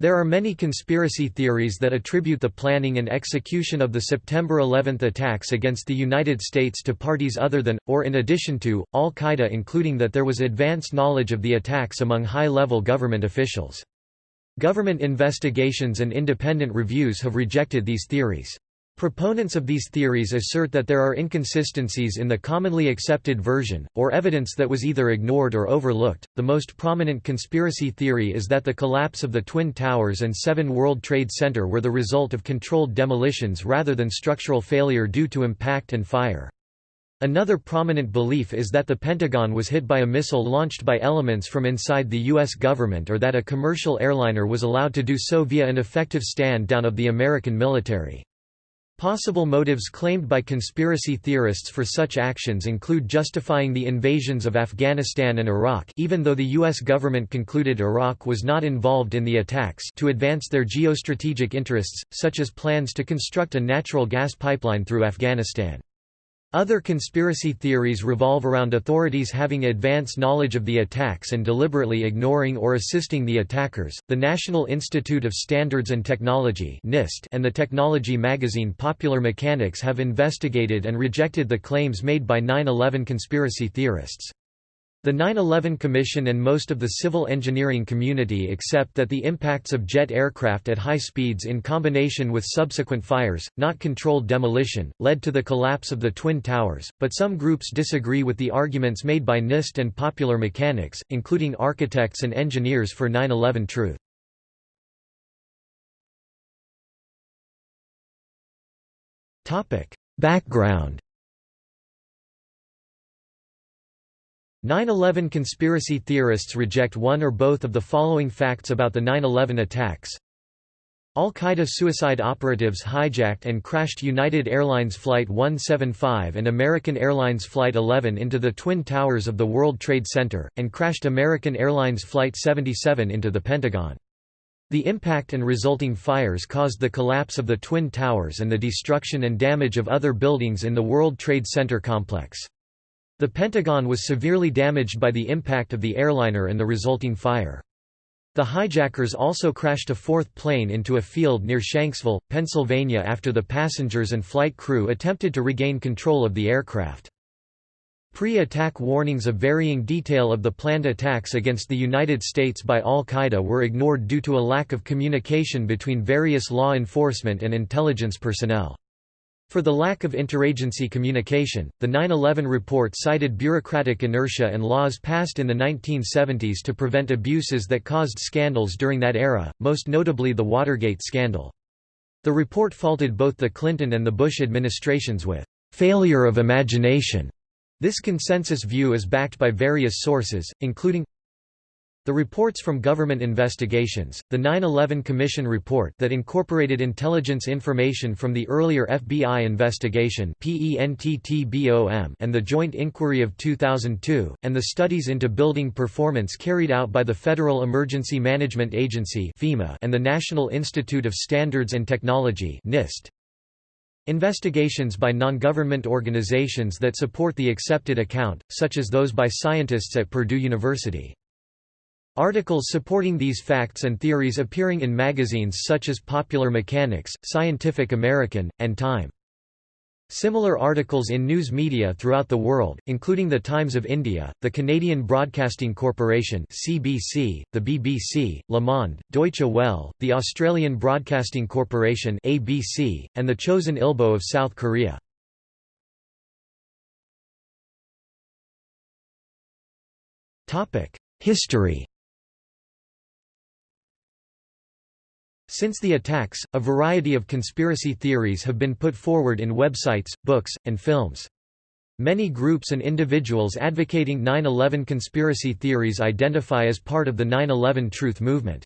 There are many conspiracy theories that attribute the planning and execution of the September 11 attacks against the United States to parties other than, or in addition to, al-Qaeda including that there was advanced knowledge of the attacks among high-level government officials. Government investigations and independent reviews have rejected these theories. Proponents of these theories assert that there are inconsistencies in the commonly accepted version, or evidence that was either ignored or overlooked. The most prominent conspiracy theory is that the collapse of the Twin Towers and 7 World Trade Center were the result of controlled demolitions rather than structural failure due to impact and fire. Another prominent belief is that the Pentagon was hit by a missile launched by elements from inside the U.S. government or that a commercial airliner was allowed to do so via an effective stand-down of the American military. Possible motives claimed by conspiracy theorists for such actions include justifying the invasions of Afghanistan and Iraq even though the U.S. government concluded Iraq was not involved in the attacks to advance their geostrategic interests, such as plans to construct a natural gas pipeline through Afghanistan. Other conspiracy theories revolve around authorities having advance knowledge of the attacks and deliberately ignoring or assisting the attackers. The National Institute of Standards and Technology (NIST) and the technology magazine Popular Mechanics have investigated and rejected the claims made by 9/11 conspiracy theorists. The 9-11 Commission and most of the civil engineering community accept that the impacts of jet aircraft at high speeds in combination with subsequent fires, not controlled demolition, led to the collapse of the Twin Towers, but some groups disagree with the arguments made by NIST and popular mechanics, including architects and engineers for 9-11 truth. Background 9-11 conspiracy theorists reject one or both of the following facts about the 9-11 attacks. Al-Qaeda suicide operatives hijacked and crashed United Airlines Flight 175 and American Airlines Flight 11 into the Twin Towers of the World Trade Center, and crashed American Airlines Flight 77 into the Pentagon. The impact and resulting fires caused the collapse of the Twin Towers and the destruction and damage of other buildings in the World Trade Center complex. The Pentagon was severely damaged by the impact of the airliner and the resulting fire. The hijackers also crashed a fourth plane into a field near Shanksville, Pennsylvania after the passengers and flight crew attempted to regain control of the aircraft. Pre-attack warnings of varying detail of the planned attacks against the United States by al-Qaeda were ignored due to a lack of communication between various law enforcement and intelligence personnel. For the lack of interagency communication, the 9-11 report cited bureaucratic inertia and laws passed in the 1970s to prevent abuses that caused scandals during that era, most notably the Watergate scandal. The report faulted both the Clinton and the Bush administrations with «failure of imagination». This consensus view is backed by various sources, including the reports from government investigations, the 9-11 Commission report that incorporated intelligence information from the earlier FBI investigation and the Joint Inquiry of 2002, and the studies into building performance carried out by the Federal Emergency Management Agency and the National Institute of Standards and Technology NIST. Investigations by non-government organizations that support the accepted account, such as those by scientists at Purdue University. Articles supporting these facts and theories appearing in magazines such as Popular Mechanics, Scientific American, and Time. Similar articles in news media throughout the world, including The Times of India, the Canadian Broadcasting Corporation (CBC), the BBC, Le Monde, Deutsche Welle, the Australian Broadcasting Corporation (ABC), and the Chosun Ilbo of South Korea. History Since the attacks, a variety of conspiracy theories have been put forward in websites, books, and films. Many groups and individuals advocating 9-11 conspiracy theories identify as part of the 9-11 Truth movement.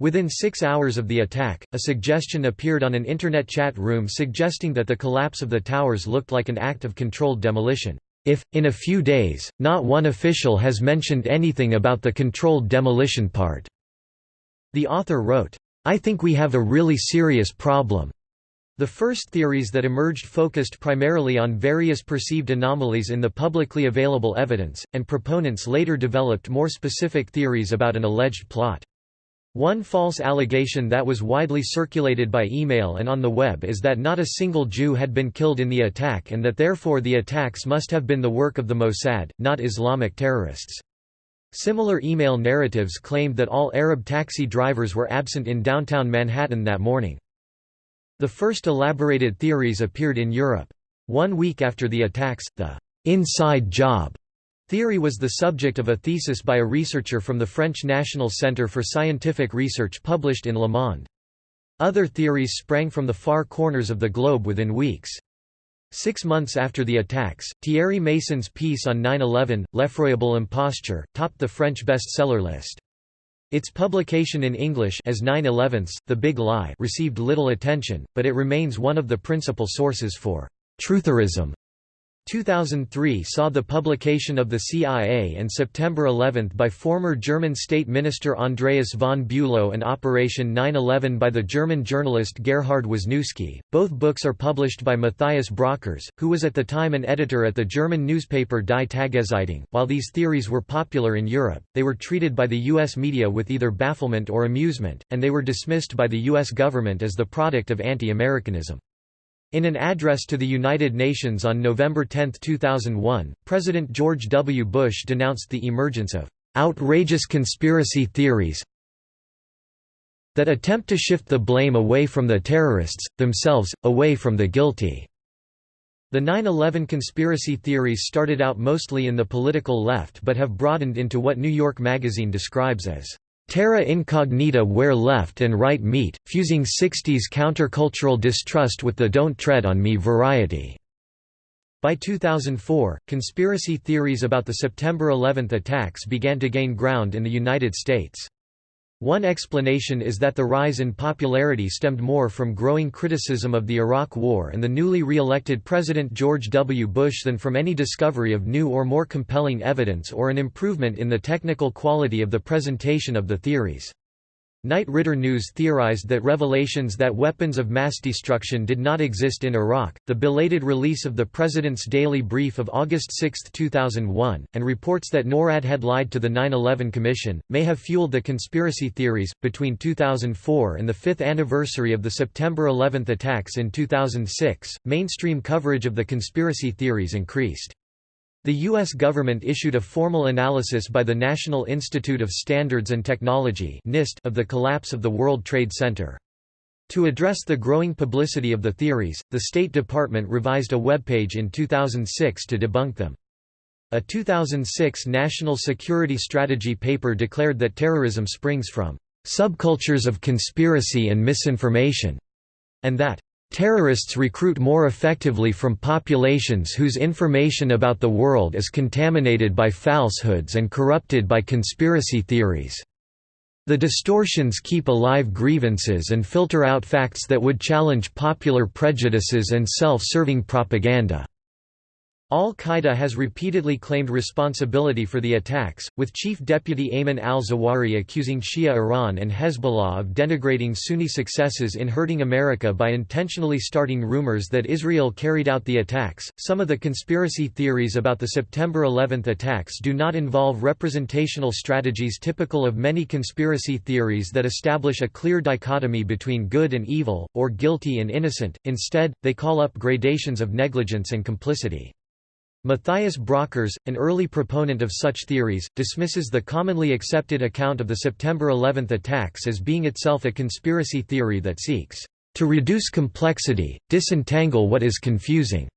Within six hours of the attack, a suggestion appeared on an internet chat room suggesting that the collapse of the towers looked like an act of controlled demolition. If, in a few days, not one official has mentioned anything about the controlled demolition part. The author wrote, I think we have a really serious problem. The first theories that emerged focused primarily on various perceived anomalies in the publicly available evidence, and proponents later developed more specific theories about an alleged plot. One false allegation that was widely circulated by email and on the web is that not a single Jew had been killed in the attack and that therefore the attacks must have been the work of the Mossad, not Islamic terrorists. Similar email narratives claimed that all Arab taxi drivers were absent in downtown Manhattan that morning. The first elaborated theories appeared in Europe. One week after the attacks, the «inside job» theory was the subject of a thesis by a researcher from the French National Centre for Scientific Research published in Le Monde. Other theories sprang from the far corners of the globe within weeks. Six months after the attacks, Thierry Meyssan's piece on 9-11, L'effroyable imposture, topped the French bestseller list. Its publication in English as 9-11's, The Big Lie received little attention, but it remains one of the principal sources for «trutherism» 2003 saw the publication of the CIA and September 11 by former German State Minister Andreas von Bülow and Operation 9-11 by the German journalist Gerhard Wisniewski. Both books are published by Matthias Brockers, who was at the time an editor at the German newspaper Die Tageszeitung. While these theories were popular in Europe, they were treated by the U.S. media with either bafflement or amusement, and they were dismissed by the U.S. government as the product of anti-Americanism. In an address to the United Nations on November 10, 2001, President George W. Bush denounced the emergence of outrageous conspiracy theories that attempt to shift the blame away from the terrorists, themselves, away from the guilty. The 9-11 conspiracy theories started out mostly in the political left but have broadened into what New York Magazine describes as Terra incognita where left and right meet, fusing 60s countercultural distrust with the don't tread on me variety. By 2004, conspiracy theories about the September 11 attacks began to gain ground in the United States. One explanation is that the rise in popularity stemmed more from growing criticism of the Iraq War and the newly re-elected President George W. Bush than from any discovery of new or more compelling evidence or an improvement in the technical quality of the presentation of the theories. Knight Ridder News theorized that revelations that weapons of mass destruction did not exist in Iraq, the belated release of the President's Daily Brief of August 6, 2001, and reports that NORAD had lied to the 9 11 Commission, may have fueled the conspiracy theories. Between 2004 and the fifth anniversary of the September 11 attacks in 2006, mainstream coverage of the conspiracy theories increased. The U.S. government issued a formal analysis by the National Institute of Standards and Technology of the collapse of the World Trade Center. To address the growing publicity of the theories, the State Department revised a webpage in 2006 to debunk them. A 2006 National Security Strategy paper declared that terrorism springs from subcultures of conspiracy and misinformation, and that Terrorists recruit more effectively from populations whose information about the world is contaminated by falsehoods and corrupted by conspiracy theories. The distortions keep alive grievances and filter out facts that would challenge popular prejudices and self-serving propaganda. Al-Qaeda has repeatedly claimed responsibility for the attacks, with Chief Deputy Ayman al-Zawahiri accusing Shia Iran and Hezbollah of denigrating Sunni successes in hurting America by intentionally starting rumors that Israel carried out the attacks. Some of the conspiracy theories about the September 11 attacks do not involve representational strategies typical of many conspiracy theories that establish a clear dichotomy between good and evil, or guilty and innocent, instead, they call up gradations of negligence and complicity. Matthias Brockers, an early proponent of such theories, dismisses the commonly accepted account of the September 11 attacks as being itself a conspiracy theory that seeks to reduce complexity, disentangle what is confusing,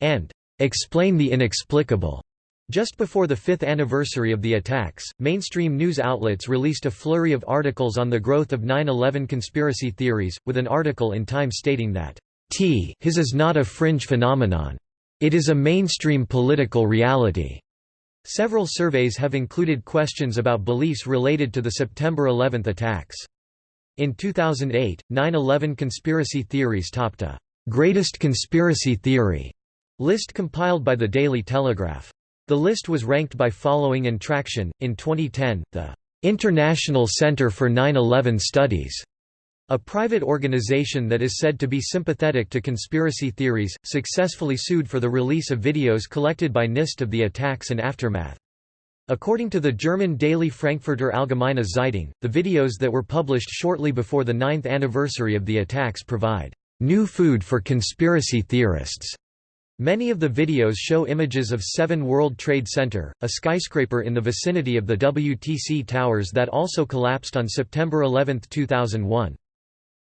and explain the inexplicable. Just before the fifth anniversary of the attacks, mainstream news outlets released a flurry of articles on the growth of 9-11 conspiracy theories, with an article in Time stating that, T his is not a fringe phenomenon. It is a mainstream political reality. Several surveys have included questions about beliefs related to the September 11 attacks. In 2008, 9-11 conspiracy theories topped a «greatest conspiracy theory» list compiled by the Daily Telegraph. The list was ranked by following and traction. In 2010, the International Center for 9-11 Studies a private organization that is said to be sympathetic to conspiracy theories, successfully sued for the release of videos collected by NIST of the attacks and aftermath. According to the German daily Frankfurter Allgemeine Zeitung, the videos that were published shortly before the ninth anniversary of the attacks provide new food for conspiracy theorists. Many of the videos show images of 7 World Trade Center, a skyscraper in the vicinity of the WTC towers that also collapsed on September 11, 2001.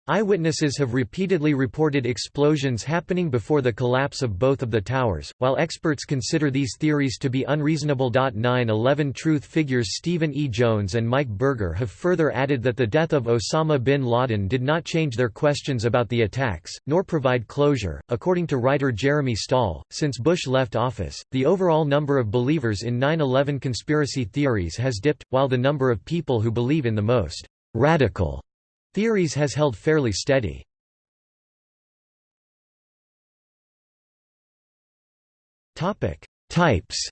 Eyewitnesses have repeatedly reported explosions happening before the collapse of both of the towers, while experts consider these theories to be unreasonable. 9-11 Truth figures Stephen E. Jones and Mike Berger have further added that the death of Osama bin Laden did not change their questions about the attacks, nor provide closure. According to writer Jeremy Stahl, since Bush left office, the overall number of believers in 9-11 conspiracy theories has dipped, while the number of people who believe in the most radical Theories has held fairly steady. Types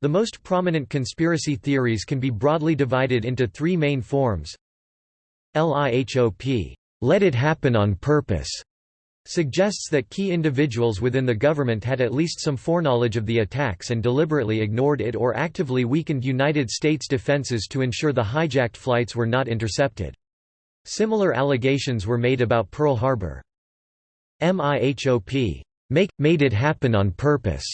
The most prominent conspiracy theories can be broadly divided into three main forms. LIHOP, let it happen on purpose, suggests that key individuals within the government had at least some foreknowledge of the attacks and deliberately ignored it or actively weakened United States defenses to ensure the hijacked flights were not intercepted. Similar allegations were made about Pearl Harbor. MIHOP make, made it happen on purpose,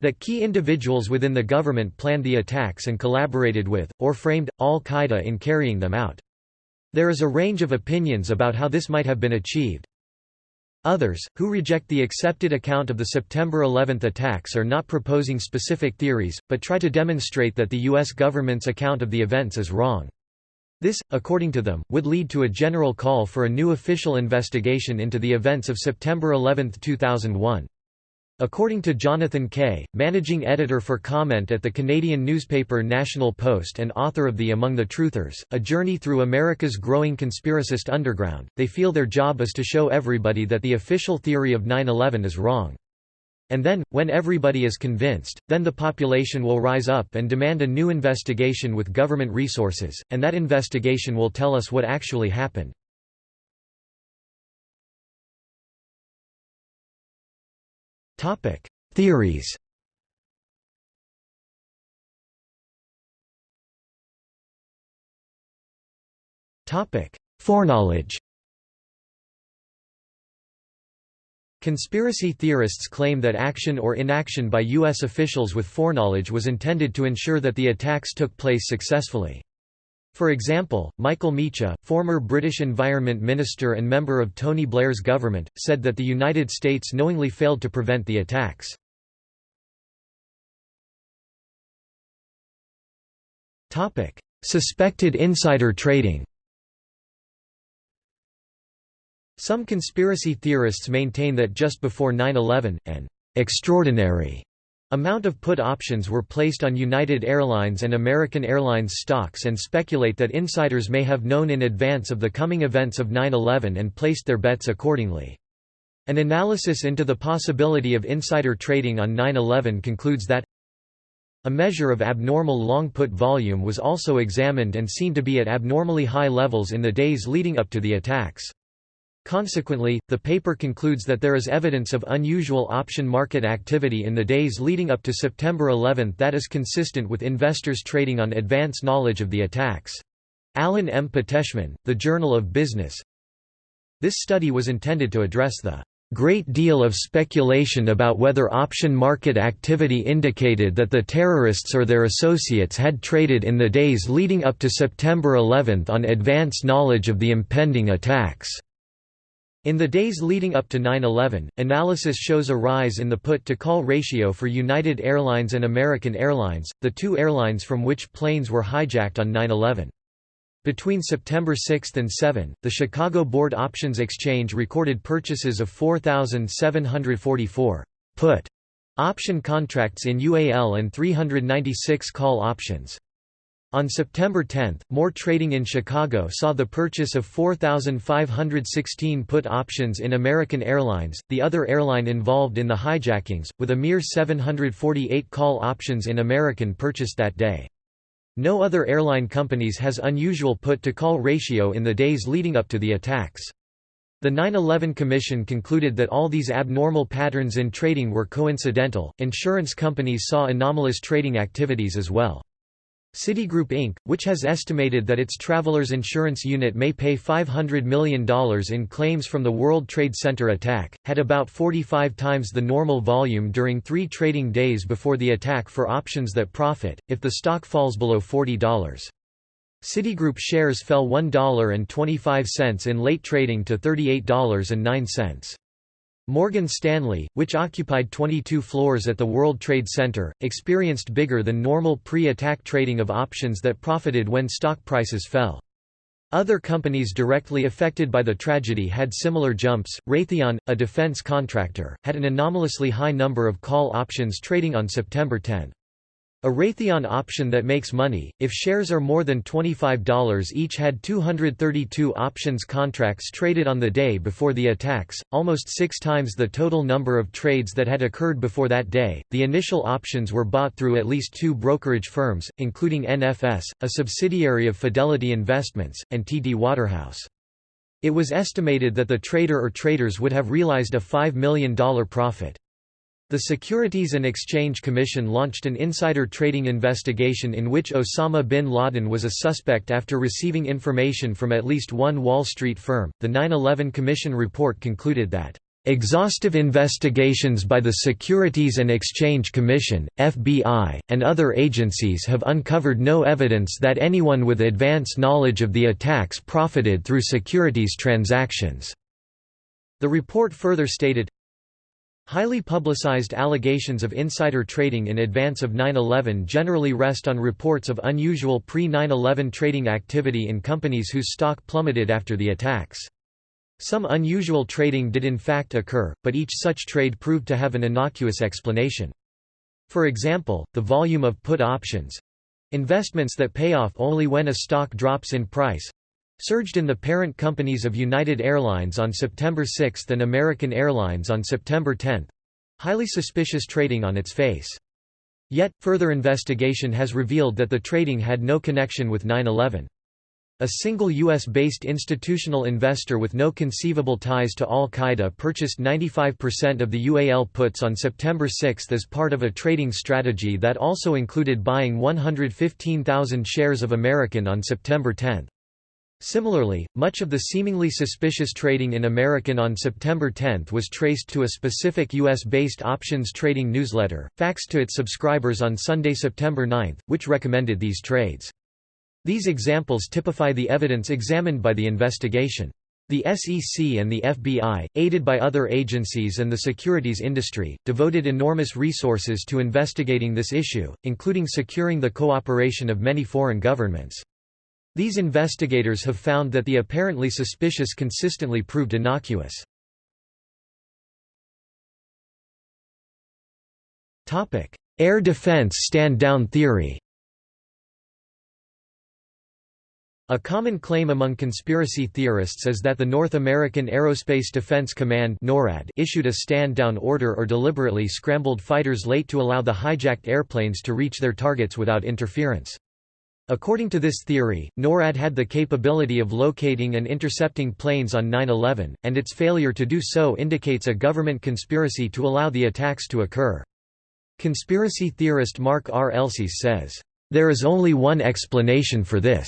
that key individuals within the government planned the attacks and collaborated with, or framed, al-Qaeda in carrying them out. There is a range of opinions about how this might have been achieved. Others, who reject the accepted account of the September 11 attacks are not proposing specific theories, but try to demonstrate that the U.S. government's account of the events is wrong. This, according to them, would lead to a general call for a new official investigation into the events of September 11, 2001. According to Jonathan Kay, managing editor for comment at the Canadian newspaper National Post and author of the Among the Truthers, A Journey Through America's Growing Conspiracist Underground, they feel their job is to show everybody that the official theory of 9-11 is wrong. And then, when everybody is convinced, then the population will rise up and demand a new investigation with government resources, and that investigation will tell us what actually happened. Topic: Theories. Topic: Foreknowledge. Conspiracy theorists claim that action or inaction by U.S. officials with foreknowledge was intended to ensure that the attacks took place successfully. For example, Michael Meacher, former British Environment Minister and member of Tony Blair's government, said that the United States knowingly failed to prevent the attacks. Suspected insider trading Some conspiracy theorists maintain that just before 9-11, an extraordinary Amount of put options were placed on United Airlines and American Airlines stocks and speculate that insiders may have known in advance of the coming events of 9-11 and placed their bets accordingly. An analysis into the possibility of insider trading on 9-11 concludes that a measure of abnormal long put volume was also examined and seen to be at abnormally high levels in the days leading up to the attacks. Consequently, the paper concludes that there is evidence of unusual option market activity in the days leading up to September 11 that is consistent with investors trading on advance knowledge of the attacks. Alan M. Poteshman, The Journal of Business This study was intended to address the great deal of speculation about whether option market activity indicated that the terrorists or their associates had traded in the days leading up to September 11 on advance knowledge of the impending attacks. In the days leading up to 9-11, analysis shows a rise in the put-to-call ratio for United Airlines and American Airlines, the two airlines from which planes were hijacked on 9-11. Between September 6 and 7, the Chicago Board Options Exchange recorded purchases of 4,744 put option contracts in UAL and 396 call options. On September 10, more trading in Chicago saw the purchase of 4,516 put options in American Airlines, the other airline involved in the hijackings, with a mere 748 call options in American purchased that day. No other airline companies has unusual put-to-call ratio in the days leading up to the attacks. The 9-11 Commission concluded that all these abnormal patterns in trading were coincidental. Insurance companies saw anomalous trading activities as well. Citigroup Inc., which has estimated that its travelers insurance unit may pay $500 million in claims from the World Trade Center attack, had about 45 times the normal volume during three trading days before the attack for options that profit, if the stock falls below $40. Citigroup shares fell $1.25 in late trading to $38.09. Morgan Stanley, which occupied 22 floors at the World Trade Center, experienced bigger than normal pre-attack trading of options that profited when stock prices fell. Other companies directly affected by the tragedy had similar jumps. Raytheon, a defense contractor, had an anomalously high number of call options trading on September 10. A Raytheon option that makes money, if shares are more than $25 each had 232 options contracts traded on the day before the attacks, almost six times the total number of trades that had occurred before that day. The initial options were bought through at least two brokerage firms, including NFS, a subsidiary of Fidelity Investments, and TD Waterhouse. It was estimated that the trader or traders would have realized a $5 million profit. The Securities and Exchange Commission launched an insider trading investigation in which Osama bin Laden was a suspect after receiving information from at least one Wall Street firm. The 9 11 Commission report concluded that Exhaustive investigations by the Securities and Exchange Commission, FBI, and other agencies have uncovered no evidence that anyone with advance knowledge of the attacks profited through securities transactions. The report further stated, Highly publicized allegations of insider trading in advance of 9-11 generally rest on reports of unusual pre-9-11 trading activity in companies whose stock plummeted after the attacks. Some unusual trading did in fact occur, but each such trade proved to have an innocuous explanation. For example, the volume of put options—investments that pay off only when a stock drops in price, surged in the parent companies of United Airlines on September 6 and American Airlines on September 10 highly suspicious trading on its face. Yet, further investigation has revealed that the trading had no connection with 9-11. A single U.S.-based institutional investor with no conceivable ties to al-Qaeda purchased 95% of the UAL puts on September 6 as part of a trading strategy that also included buying 115,000 shares of American on September 10. Similarly, much of the seemingly suspicious trading in American on September 10 was traced to a specific U.S.-based options trading newsletter, faxed to its subscribers on Sunday, September 9, which recommended these trades. These examples typify the evidence examined by the investigation. The SEC and the FBI, aided by other agencies and the securities industry, devoted enormous resources to investigating this issue, including securing the cooperation of many foreign governments. These investigators have found that the apparently suspicious consistently proved innocuous. Air defense stand-down theory A common claim among conspiracy theorists is that the North American Aerospace Defense Command NORAD issued a stand-down order or deliberately scrambled fighters late to allow the hijacked airplanes to reach their targets without interference. According to this theory, NORAD had the capability of locating and intercepting planes on 9-11, and its failure to do so indicates a government conspiracy to allow the attacks to occur. Conspiracy theorist Mark R. Elsis says, "...there is only one explanation for this.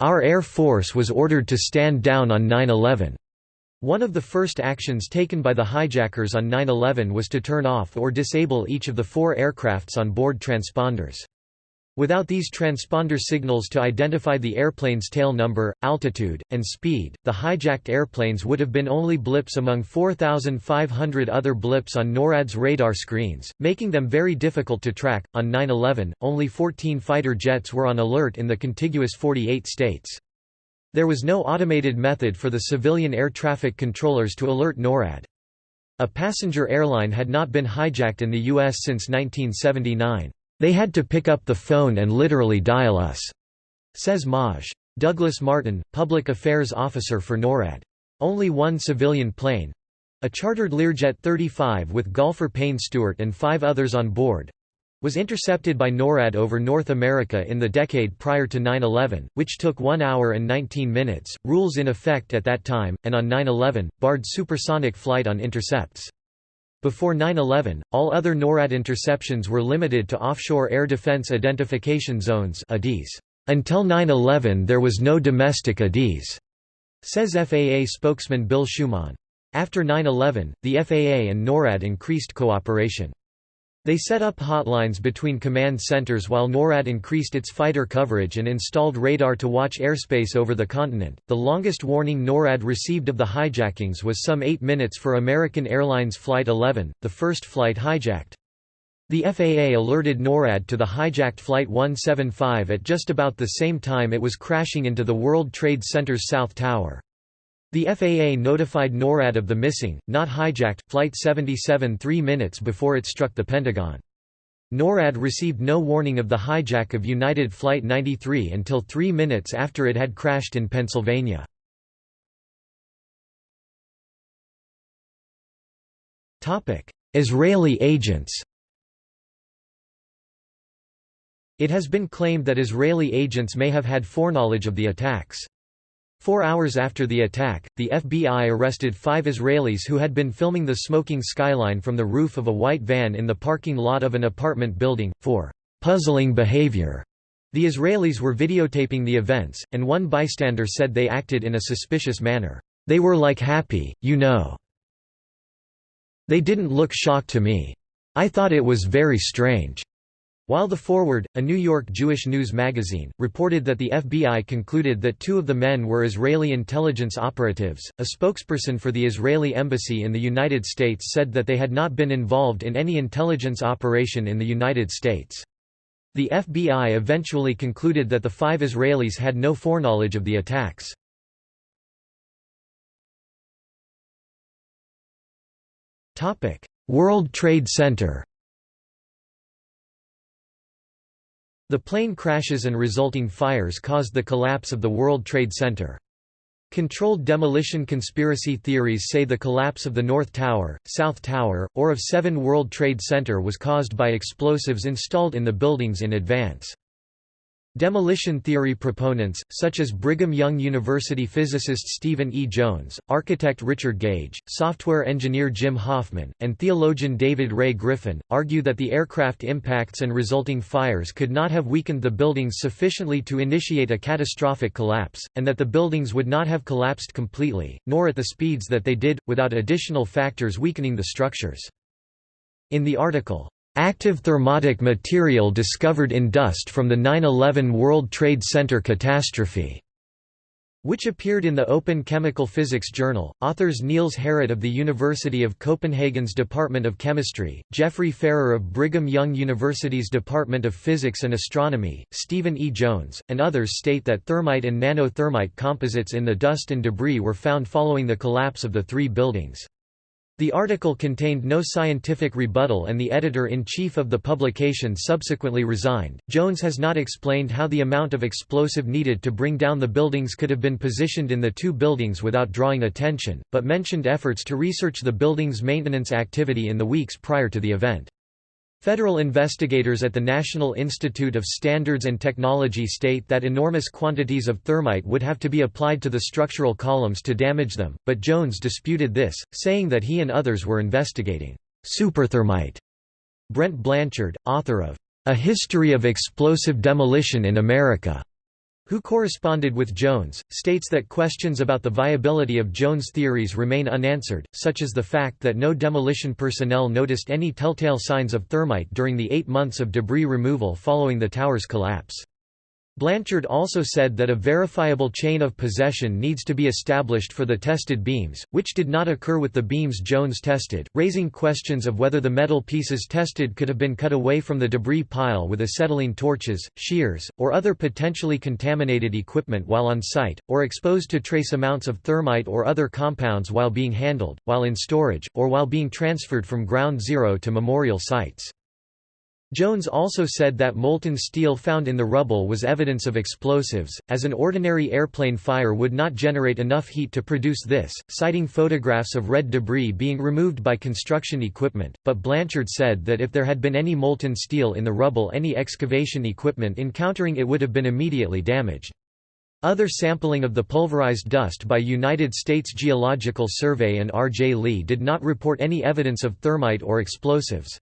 Our Air Force was ordered to stand down on 9-11. One of the first actions taken by the hijackers on 9-11 was to turn off or disable each of the four aircrafts on board transponders. Without these transponder signals to identify the airplane's tail number, altitude, and speed, the hijacked airplanes would have been only blips among 4,500 other blips on NORAD's radar screens, making them very difficult to track. On 9 11, only 14 fighter jets were on alert in the contiguous 48 states. There was no automated method for the civilian air traffic controllers to alert NORAD. A passenger airline had not been hijacked in the U.S. since 1979. They had to pick up the phone and literally dial us, says Maj. Douglas Martin, public affairs officer for NORAD. Only one civilian plane a chartered Learjet 35 with golfer Payne Stewart and five others on board was intercepted by NORAD over North America in the decade prior to 9-11, which took 1 hour and 19 minutes, rules in effect at that time, and on 9-11, barred supersonic flight on intercepts. Before 9-11, all other NORAD interceptions were limited to offshore air defense identification zones Until 9-11 there was no domestic ADIZ, says FAA spokesman Bill Schumann. After 9-11, the FAA and NORAD increased cooperation. They set up hotlines between command centers while NORAD increased its fighter coverage and installed radar to watch airspace over the continent. The longest warning NORAD received of the hijackings was some eight minutes for American Airlines Flight 11, the first flight hijacked. The FAA alerted NORAD to the hijacked Flight 175 at just about the same time it was crashing into the World Trade Center's South Tower. The FAA notified NORAD of the missing, not hijacked, Flight 77 three minutes before it struck the Pentagon. NORAD received no warning of the hijack of United Flight 93 until three minutes after it had crashed in Pennsylvania. Israeli agents It has been claimed that Israeli agents may have had foreknowledge of the attacks. Four hours after the attack, the FBI arrested five Israelis who had been filming the smoking skyline from the roof of a white van in the parking lot of an apartment building, for "...puzzling behavior." The Israelis were videotaping the events, and one bystander said they acted in a suspicious manner. They were like happy, you know. They didn't look shocked to me. I thought it was very strange. While The Forward, a New York Jewish news magazine, reported that the FBI concluded that two of the men were Israeli intelligence operatives, a spokesperson for the Israeli embassy in the United States said that they had not been involved in any intelligence operation in the United States. The FBI eventually concluded that the five Israelis had no foreknowledge of the attacks. World Trade Center The plane crashes and resulting fires caused the collapse of the World Trade Center. Controlled demolition conspiracy theories say the collapse of the North Tower, South Tower, or of 7 World Trade Center was caused by explosives installed in the buildings in advance. Demolition theory proponents, such as Brigham Young University physicist Stephen E. Jones, architect Richard Gage, software engineer Jim Hoffman, and theologian David Ray Griffin, argue that the aircraft impacts and resulting fires could not have weakened the buildings sufficiently to initiate a catastrophic collapse, and that the buildings would not have collapsed completely, nor at the speeds that they did, without additional factors weakening the structures. In the article, Active thermitic material discovered in dust from the 9-11 World Trade Center catastrophe which appeared in the Open Chemical Physics Journal. Authors Niels Harrit of the University of Copenhagen's Department of Chemistry, Jeffrey Farrer of Brigham Young University's Department of Physics and Astronomy, Stephen E. Jones, and others state that thermite and nanothermite composites in the dust and debris were found following the collapse of the three buildings. The article contained no scientific rebuttal and the editor-in-chief of the publication subsequently resigned. Jones has not explained how the amount of explosive needed to bring down the buildings could have been positioned in the two buildings without drawing attention, but mentioned efforts to research the building's maintenance activity in the weeks prior to the event. Federal investigators at the National Institute of Standards and Technology state that enormous quantities of thermite would have to be applied to the structural columns to damage them, but Jones disputed this, saying that he and others were investigating superthermite. Brent Blanchard, author of A History of Explosive Demolition in America, who corresponded with Jones, states that questions about the viability of Jones' theories remain unanswered, such as the fact that no demolition personnel noticed any telltale signs of thermite during the eight months of debris removal following the tower's collapse. Blanchard also said that a verifiable chain of possession needs to be established for the tested beams, which did not occur with the beams Jones tested, raising questions of whether the metal pieces tested could have been cut away from the debris pile with acetylene torches, shears, or other potentially contaminated equipment while on site, or exposed to trace amounts of thermite or other compounds while being handled, while in storage, or while being transferred from ground zero to memorial sites. Jones also said that molten steel found in the rubble was evidence of explosives, as an ordinary airplane fire would not generate enough heat to produce this, citing photographs of red debris being removed by construction equipment, but Blanchard said that if there had been any molten steel in the rubble any excavation equipment encountering it would have been immediately damaged. Other sampling of the pulverized dust by United States Geological Survey and R. J. Lee did not report any evidence of thermite or explosives.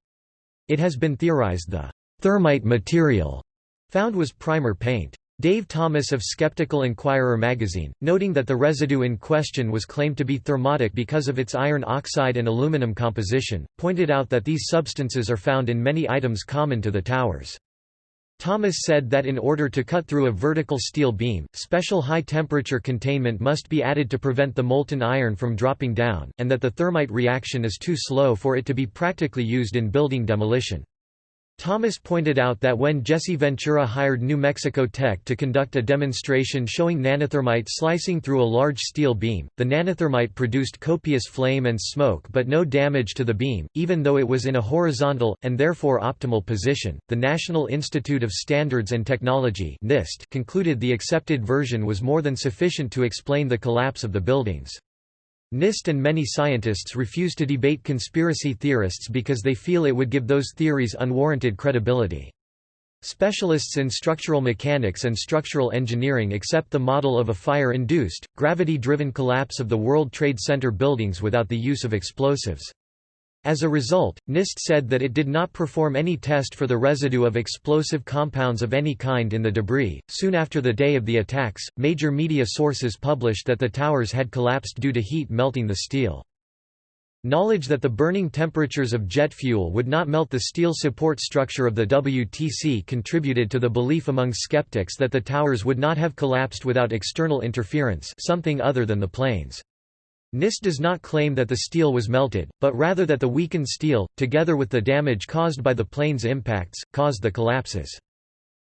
It has been theorized the thermite material found was primer paint. Dave Thomas of Skeptical Inquirer magazine, noting that the residue in question was claimed to be thermitic because of its iron oxide and aluminum composition, pointed out that these substances are found in many items common to the towers. Thomas said that in order to cut through a vertical steel beam, special high-temperature containment must be added to prevent the molten iron from dropping down, and that the thermite reaction is too slow for it to be practically used in building demolition. Thomas pointed out that when Jesse Ventura hired New Mexico Tech to conduct a demonstration showing nanothermite slicing through a large steel beam, the nanothermite produced copious flame and smoke but no damage to the beam, even though it was in a horizontal, and therefore optimal position. The National Institute of Standards and Technology concluded the accepted version was more than sufficient to explain the collapse of the buildings. NIST and many scientists refuse to debate conspiracy theorists because they feel it would give those theories unwarranted credibility. Specialists in structural mechanics and structural engineering accept the model of a fire-induced, gravity-driven collapse of the World Trade Center buildings without the use of explosives. As a result, NIST said that it did not perform any test for the residue of explosive compounds of any kind in the debris. Soon after the day of the attacks, major media sources published that the towers had collapsed due to heat melting the steel. Knowledge that the burning temperatures of jet fuel would not melt the steel support structure of the WTC contributed to the belief among skeptics that the towers would not have collapsed without external interference something other than the planes. NIST does not claim that the steel was melted, but rather that the weakened steel, together with the damage caused by the plane's impacts, caused the collapses.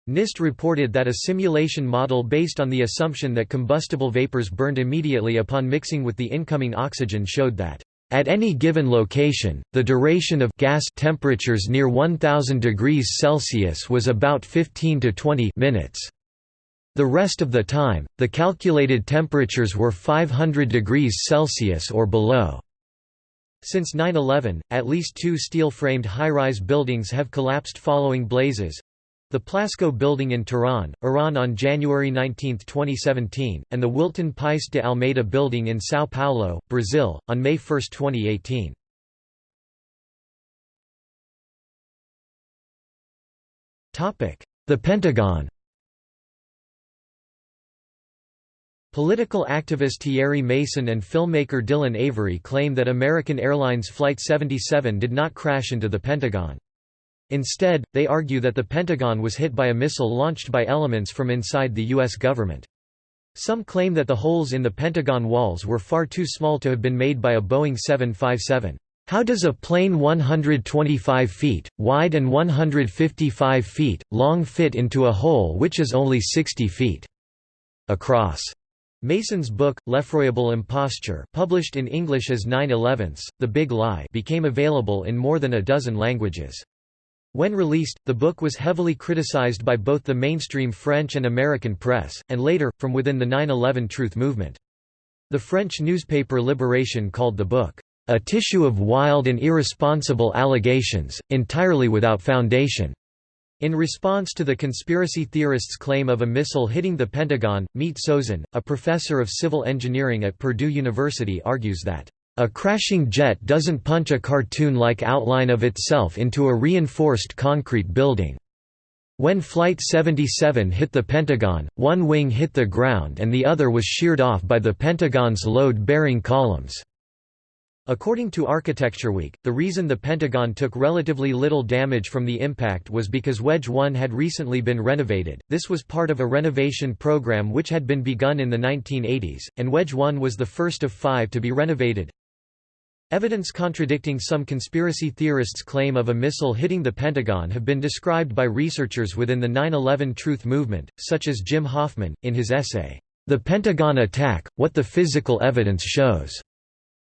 NIST reported that a simulation model based on the assumption that combustible vapors burned immediately upon mixing with the incoming oxygen showed that at any given location, the duration of gas temperatures near 1000 degrees Celsius was about 15 to 20 minutes. The rest of the time, the calculated temperatures were 500 degrees Celsius or below. Since 9-11, at least two steel-framed high-rise buildings have collapsed following blazes. The Plasco building in Tehran, Iran on January 19, 2017, and the Wilton Paes de Almeida building in São Paulo, Brazil, on May 1, 2018. The Pentagon Political activist Thierry Meyssan and filmmaker Dylan Avery claim that American Airlines Flight 77 did not crash into the Pentagon. Instead, they argue that the Pentagon was hit by a missile launched by elements from inside the U.S. government. Some claim that the holes in the Pentagon walls were far too small to have been made by a Boeing 757. How does a plane 125 feet, wide and 155 feet, long fit into a hole which is only 60 feet across? Meyssan's book, L'effroyable imposture published in English as 9-11ths, The Big Lie became available in more than a dozen languages. When released, the book was heavily criticized by both the mainstream French and American press, and later, from within the 9-11 truth movement. The French newspaper Libération called the book, "...a tissue of wild and irresponsible allegations, entirely without foundation." In response to the conspiracy theorists' claim of a missile hitting the Pentagon, Mete Sozen, a professor of civil engineering at Purdue University argues that, "...a crashing jet doesn't punch a cartoon-like outline of itself into a reinforced concrete building. When Flight 77 hit the Pentagon, one wing hit the ground and the other was sheared off by the Pentagon's load-bearing columns." According to Architecture Week, the reason the Pentagon took relatively little damage from the impact was because Wedge 1 had recently been renovated. This was part of a renovation program which had been begun in the 1980s, and Wedge 1 was the first of five to be renovated. Evidence contradicting some conspiracy theorists' claim of a missile hitting the Pentagon have been described by researchers within the 9-11 Truth movement, such as Jim Hoffman, in his essay, The Pentagon Attack, What the Physical Evidence Shows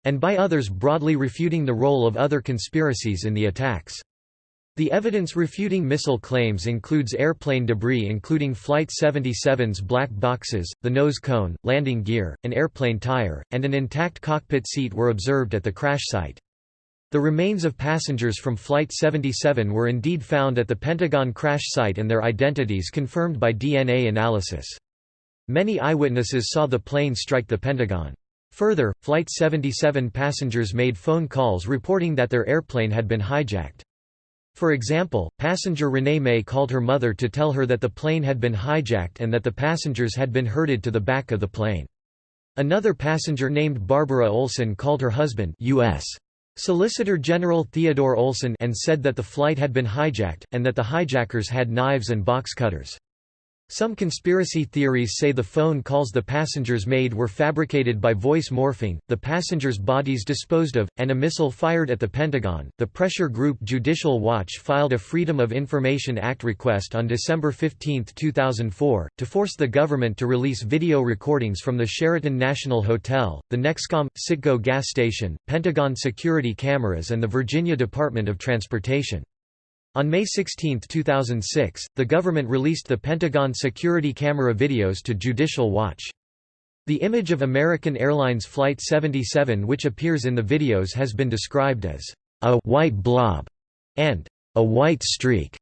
and by others broadly refuting the role of other conspiracies in the attacks. The evidence refuting missile claims includes airplane debris including Flight 77's black boxes, the nose cone, landing gear, an airplane tire, and an intact cockpit seat were observed at the crash site. The remains of passengers from Flight 77 were indeed found at the Pentagon crash site and their identities confirmed by DNA analysis. Many eyewitnesses saw the plane strike the Pentagon. Further, Flight 77 passengers made phone calls reporting that their airplane had been hijacked. For example, passenger Renee May called her mother to tell her that the plane had been hijacked and that the passengers had been herded to the back of the plane. Another passenger named Barbara Olson called her husband U.S. Solicitor General Theodore Olson and said that the flight had been hijacked, and that the hijackers had knives and box cutters. Some conspiracy theories say the phone calls the passengers made were fabricated by voice morphing, the passengers' bodies disposed of, and a missile fired at the Pentagon. The pressure group Judicial Watch filed a Freedom of Information Act request on December 15, 2004, to force the government to release video recordings from the Sheraton National Hotel, the Nexcom Citgo gas station, Pentagon security cameras, and the Virginia Department of Transportation. On May 16, 2006, the government released the Pentagon security camera videos to Judicial Watch. The image of American Airlines Flight 77 which appears in the videos has been described as a «white blob» and «a white streak»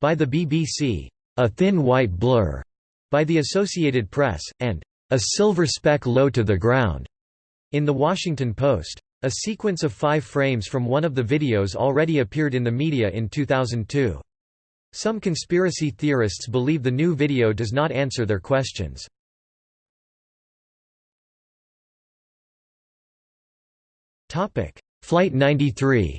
by the BBC, «a thin white blur» by the Associated Press, and «a silver speck low to the ground» in The Washington Post. A sequence of five frames from one of the videos already appeared in the media in 2002. Some conspiracy theorists believe the new video does not answer their questions. Flight 93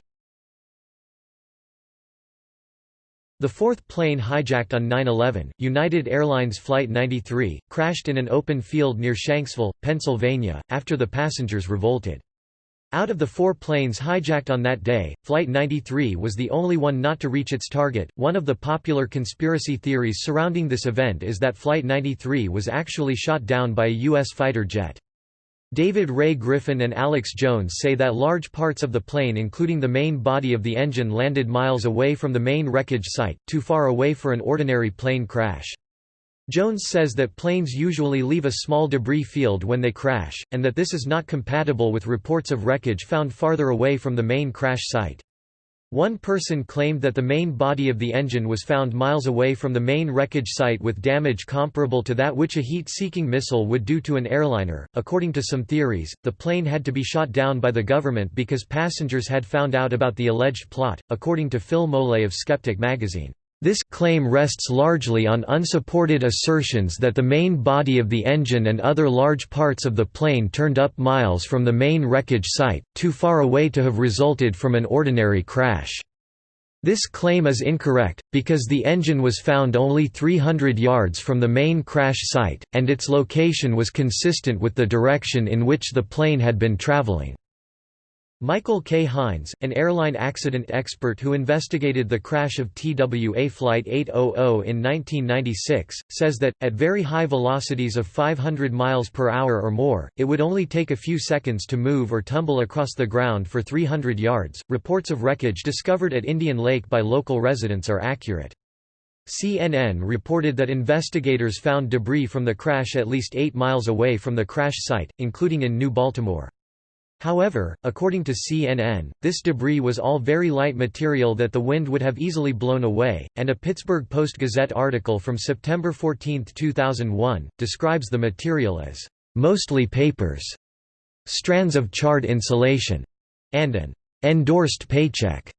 The fourth plane hijacked on 9-11, United Airlines Flight 93, crashed in an open field near Shanksville, Pennsylvania, after the passengers revolted. Out of the four planes hijacked on that day, Flight 93 was the only one not to reach its target. One of the popular conspiracy theories surrounding this event is that Flight 93 was actually shot down by a U.S. fighter jet. David Ray Griffin and Alex Jones say that large parts of the plane including the main body of the engine landed miles away from the main wreckage site, too far away for an ordinary plane crash. Jones says that planes usually leave a small debris field when they crash, and that this is not compatible with reports of wreckage found farther away from the main crash site. One person claimed that the main body of the engine was found miles away from the main wreckage site with damage comparable to that which a heat seeking missile would do to an airliner. According to some theories, the plane had to be shot down by the government because passengers had found out about the alleged plot, according to Phil Molé of Skeptic magazine. This claim rests largely on unsupported assertions that the main body of the engine and other large parts of the plane turned up miles from the main wreckage site, too far away to have resulted from an ordinary crash. This claim is incorrect, because the engine was found only 300 yards from the main crash site, and its location was consistent with the direction in which the plane had been traveling. Michael K. Hynes, an airline accident expert who investigated the crash of TWA Flight 800 in 1996, says that, at very high velocities of 500 miles per hour or more, it would only take a few seconds to move or tumble across the ground for 300 yards. Reports of wreckage discovered at Indian Lake by local residents are accurate. CNN reported that investigators found debris from the crash at least 8 miles away from the crash site, including in New Baltimore. However, according to CNN, this debris was all very light material that the wind would have easily blown away, and a Pittsburgh Post-Gazette article from September 14, 2001, describes the material as, "...mostly papers", strands of charred insulation, and an "...endorsed paycheck."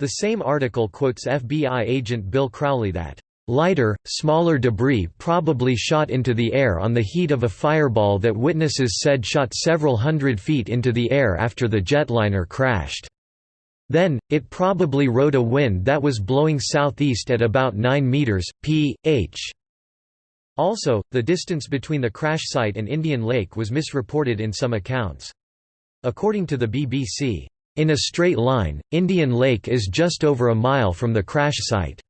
The same article quotes FBI agent Bill Crowley that Lighter, smaller debris probably shot into the air on the heat of a fireball that witnesses said shot several hundred feet into the air after the jetliner crashed. Then, it probably rode a wind that was blowing southeast at about 9 meters, p.h. Also, the distance between the crash site and Indian Lake was misreported in some accounts. According to the BBC, "...in a straight line, Indian Lake is just over a mile from the crash site."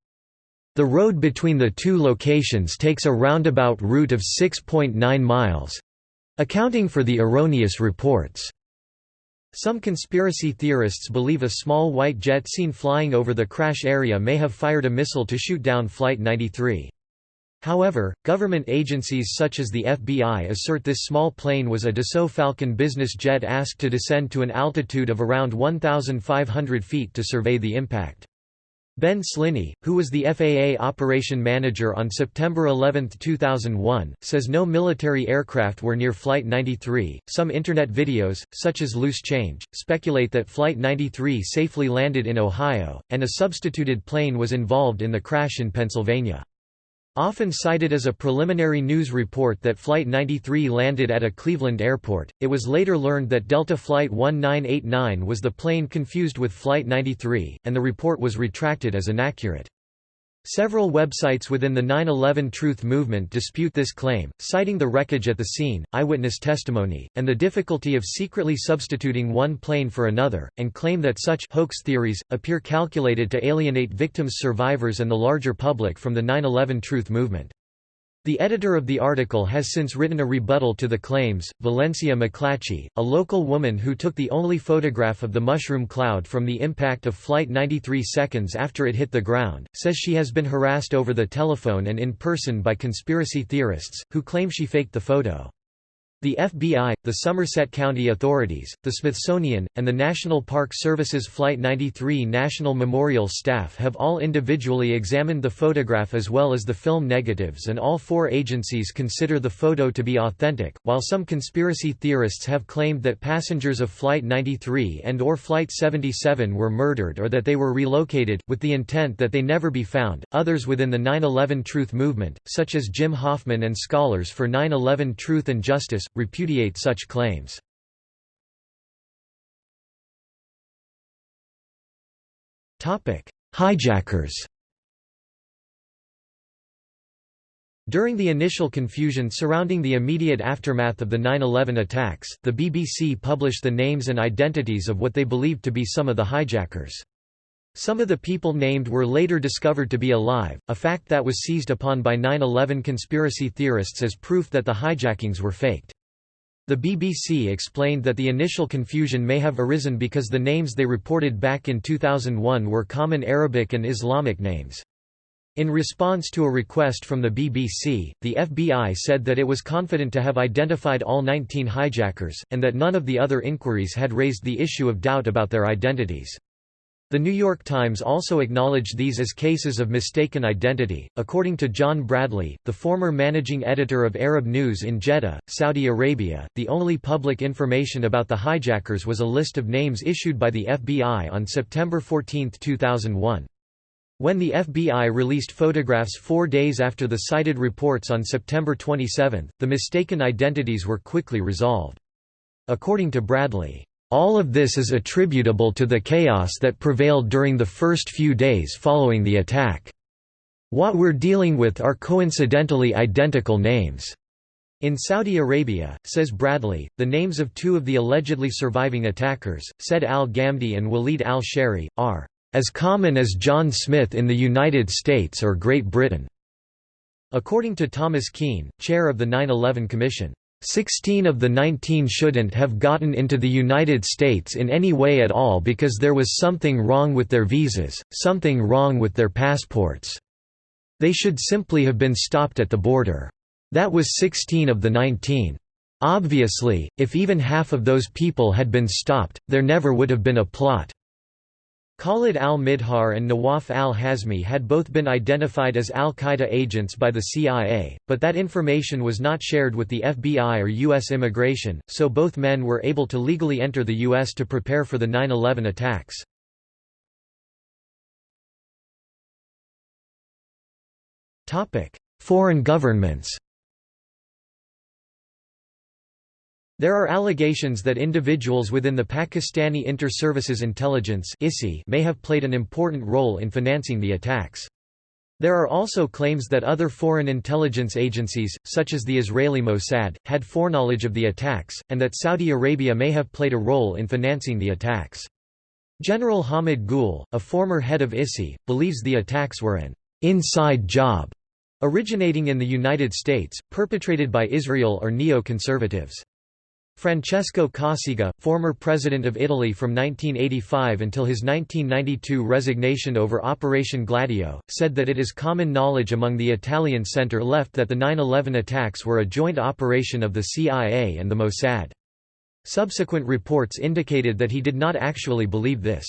The road between the two locations takes a roundabout route of 6.9 miles—accounting for the erroneous reports. Some conspiracy theorists believe a small white jet seen flying over the crash area may have fired a missile to shoot down Flight 93. However, government agencies such as the FBI assert this small plane was a Dassault Falcon business jet asked to descend to an altitude of around 1,500 feet to survey the impact. Ben Sliney, who was the FAA operation manager on September 11, 2001, says no military aircraft were near Flight 93. Some Internet videos, such as Loose Change, speculate that Flight 93 safely landed in Ohio, and a substituted plane was involved in the crash in Pennsylvania. Often cited as a preliminary news report that Flight 93 landed at a Cleveland airport, it was later learned that Delta Flight 1989 was the plane confused with Flight 93, and the report was retracted as inaccurate. Several websites within the 9-11 Truth movement dispute this claim, citing the wreckage at the scene, eyewitness testimony, and the difficulty of secretly substituting one plane for another, and claim that such hoax theories, appear calculated to alienate victims' survivors and the larger public from the 9-11 Truth movement. The editor of the article has since written a rebuttal to the claims. Valencia McClatchey, a local woman who took the only photograph of the mushroom cloud from the impact of Flight 93 seconds after it hit the ground, says she has been harassed over the telephone and in person by conspiracy theorists, who claim she faked the photo. The FBI, the Somerset County authorities, the Smithsonian, and the National Park Service's Flight 93 National Memorial staff have all individually examined the photograph as well as the film negatives and all four agencies consider the photo to be authentic, while some conspiracy theorists have claimed that passengers of Flight 93 and or Flight 77 were murdered or that they were relocated, with the intent that they never be found. Others within the 9-11 Truth movement, such as Jim Hoffman and Scholars for 9-11 Truth and Justice, repudiate such claims. Hijackers During the initial confusion surrounding the immediate aftermath of the 9-11 attacks, the BBC published the names and identities of what they believed to be some of the hijackers. Some of the people named were later discovered to be alive, a fact that was seized upon by 9-11 conspiracy theorists as proof that the hijackings were faked. The BBC explained that the initial confusion may have arisen because the names they reported back in 2001 were common Arabic and Islamic names. In response to a request from the BBC, the FBI said that it was confident to have identified all 19 hijackers, and that none of the other inquiries had raised the issue of doubt about their identities. The New York Times also acknowledged these as cases of mistaken identity. According to John Bradley, the former managing editor of Arab News in Jeddah, Saudi Arabia, the only public information about the hijackers was a list of names issued by the FBI on September 14, 2001. When the FBI released photographs four days after the cited reports on September 27, the mistaken identities were quickly resolved. According to Bradley, all of this is attributable to the chaos that prevailed during the first few days following the attack. What we're dealing with are coincidentally identical names. In Saudi Arabia, says Bradley, the names of two of the allegedly surviving attackers, Said al-Ghamdi and Walid al-Shehri, are as common as John Smith in the United States or Great Britain. According to Thomas Kean, chair of the 9-11 Commission, Sixteen of the nineteen shouldn't have gotten into the United States in any way at all because there was something wrong with their visas, something wrong with their passports. They should simply have been stopped at the border. That was 16 of the 19. Obviously, if even half of those people had been stopped, there never would have been a plot. Khalid al-Mihdhar and Nawaf al-Hazmi had both been identified as al-Qaeda agents by the CIA, but that information was not shared with the FBI or U.S. immigration, so both men were able to legally enter the U.S. to prepare for the 9-11 attacks. Foreign governments There are allegations that individuals within the Pakistani Inter-Services Intelligence may have played an important role in financing the attacks. There are also claims that other foreign intelligence agencies, such as the Israeli Mossad, had foreknowledge of the attacks, and that Saudi Arabia may have played a role in financing the attacks. General Hamid Gul, a former head of ISI, believes the attacks were an inside job, originating in the United States, perpetrated by Israel or neo-conservatives. Francesco Cossiga, former president of Italy from 1985 until his 1992 resignation over Operation Gladio, said that it is common knowledge among the Italian center-left that the 9-11 attacks were a joint operation of the CIA and the Mossad. Subsequent reports indicated that he did not actually believe this.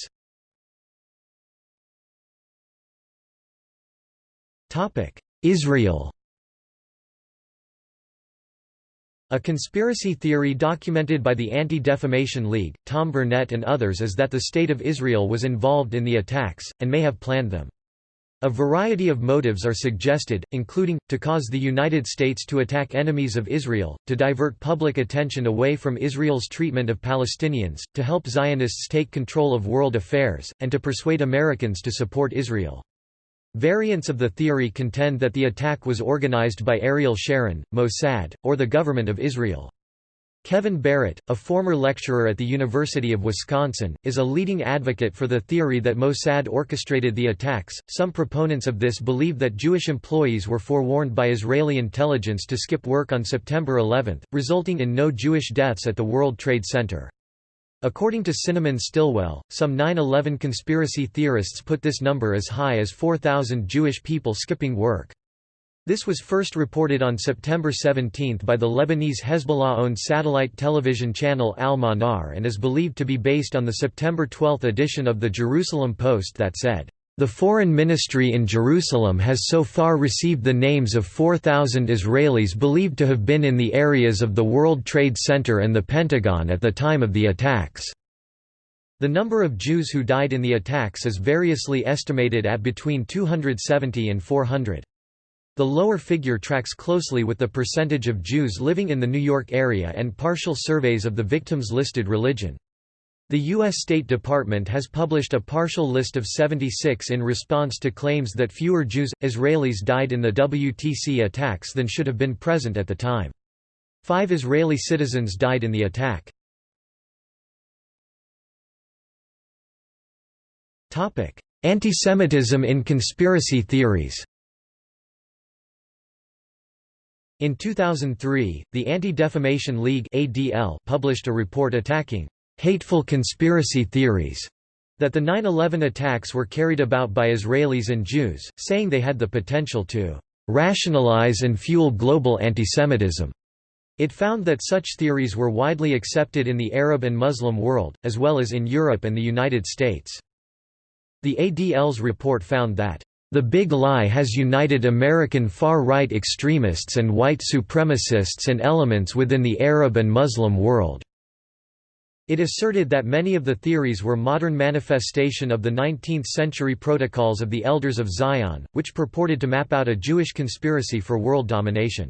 Israel A conspiracy theory documented by the Anti-Defamation League, Tom Burnett and others is that the State of Israel was involved in the attacks, and may have planned them. A variety of motives are suggested, including, to cause the United States to attack enemies of Israel, to divert public attention away from Israel's treatment of Palestinians, to help Zionists take control of world affairs, and to persuade Americans to support Israel. Variants of the theory contend that the attack was organized by Ariel Sharon, Mossad, or the government of Israel. Kevin Barrett, a former lecturer at the University of Wisconsin, is a leading advocate for the theory that Mossad orchestrated the attacks. Some proponents of this believe that Jewish employees were forewarned by Israeli intelligence to skip work on September 11, resulting in no Jewish deaths at the World Trade Center. According to Cinnamon Stillwell, some 9-11 conspiracy theorists put this number as high as 4,000 Jewish people skipping work. This was first reported on September 17 by the Lebanese Hezbollah-owned satellite television channel Al-Manar and is believed to be based on the September 12 edition of the Jerusalem Post that said, the Foreign Ministry in Jerusalem has so far received the names of 4,000 Israelis believed to have been in the areas of the World Trade Center and the Pentagon at the time of the attacks. The number of Jews who died in the attacks is variously estimated at between 270 and 400. The lower figure tracks closely with the percentage of Jews living in the New York area and partial surveys of the victims' listed religion. The U.S. State Department has published a partial list of 76 in response to claims that fewer Jews, Israelis died in the WTC attacks than should have been present at the time. Five Israeli citizens died in the attack. Antisemitism in conspiracy theories In 2003, the Anti-Defamation League published a report attacking hateful conspiracy theories that the 9-11 attacks were carried about by Israelis and Jews, saying they had the potential to rationalize and fuel global antisemitism. It found that such theories were widely accepted in the Arab and Muslim world, as well as in Europe and the United States. The ADL's report found that the Big Lie has united American far-right extremists and white supremacists and elements within the Arab and Muslim world. It asserted that many of the theories were modern manifestation of the 19th-century protocols of the Elders of Zion, which purported to map out a Jewish conspiracy for world domination.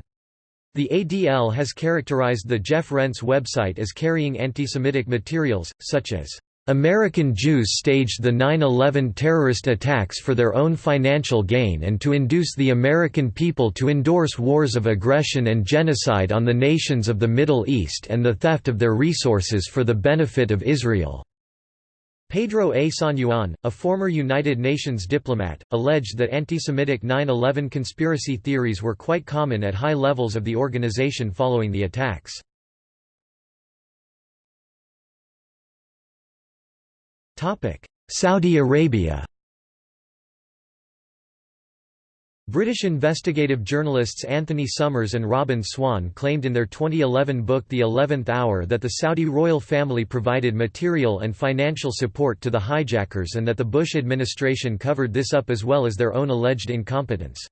The ADL has characterized the Jeff Rense website as carrying anti-Semitic materials, such as American Jews staged the 9-11 terrorist attacks for their own financial gain and to induce the American people to endorse wars of aggression and genocide on the nations of the Middle East and the theft of their resources for the benefit of Israel. Pedro A. San a former United Nations diplomat, alleged that anti-Semitic 9-11 conspiracy theories were quite common at high levels of the organization following the attacks. Saudi Arabia British investigative journalists Anthony Summers and Robbyn Swan claimed in their 2011 book The Eleventh Hour that the Saudi royal family provided material and financial support to the hijackers and that the Bush administration covered this up as well as their own alleged incompetence.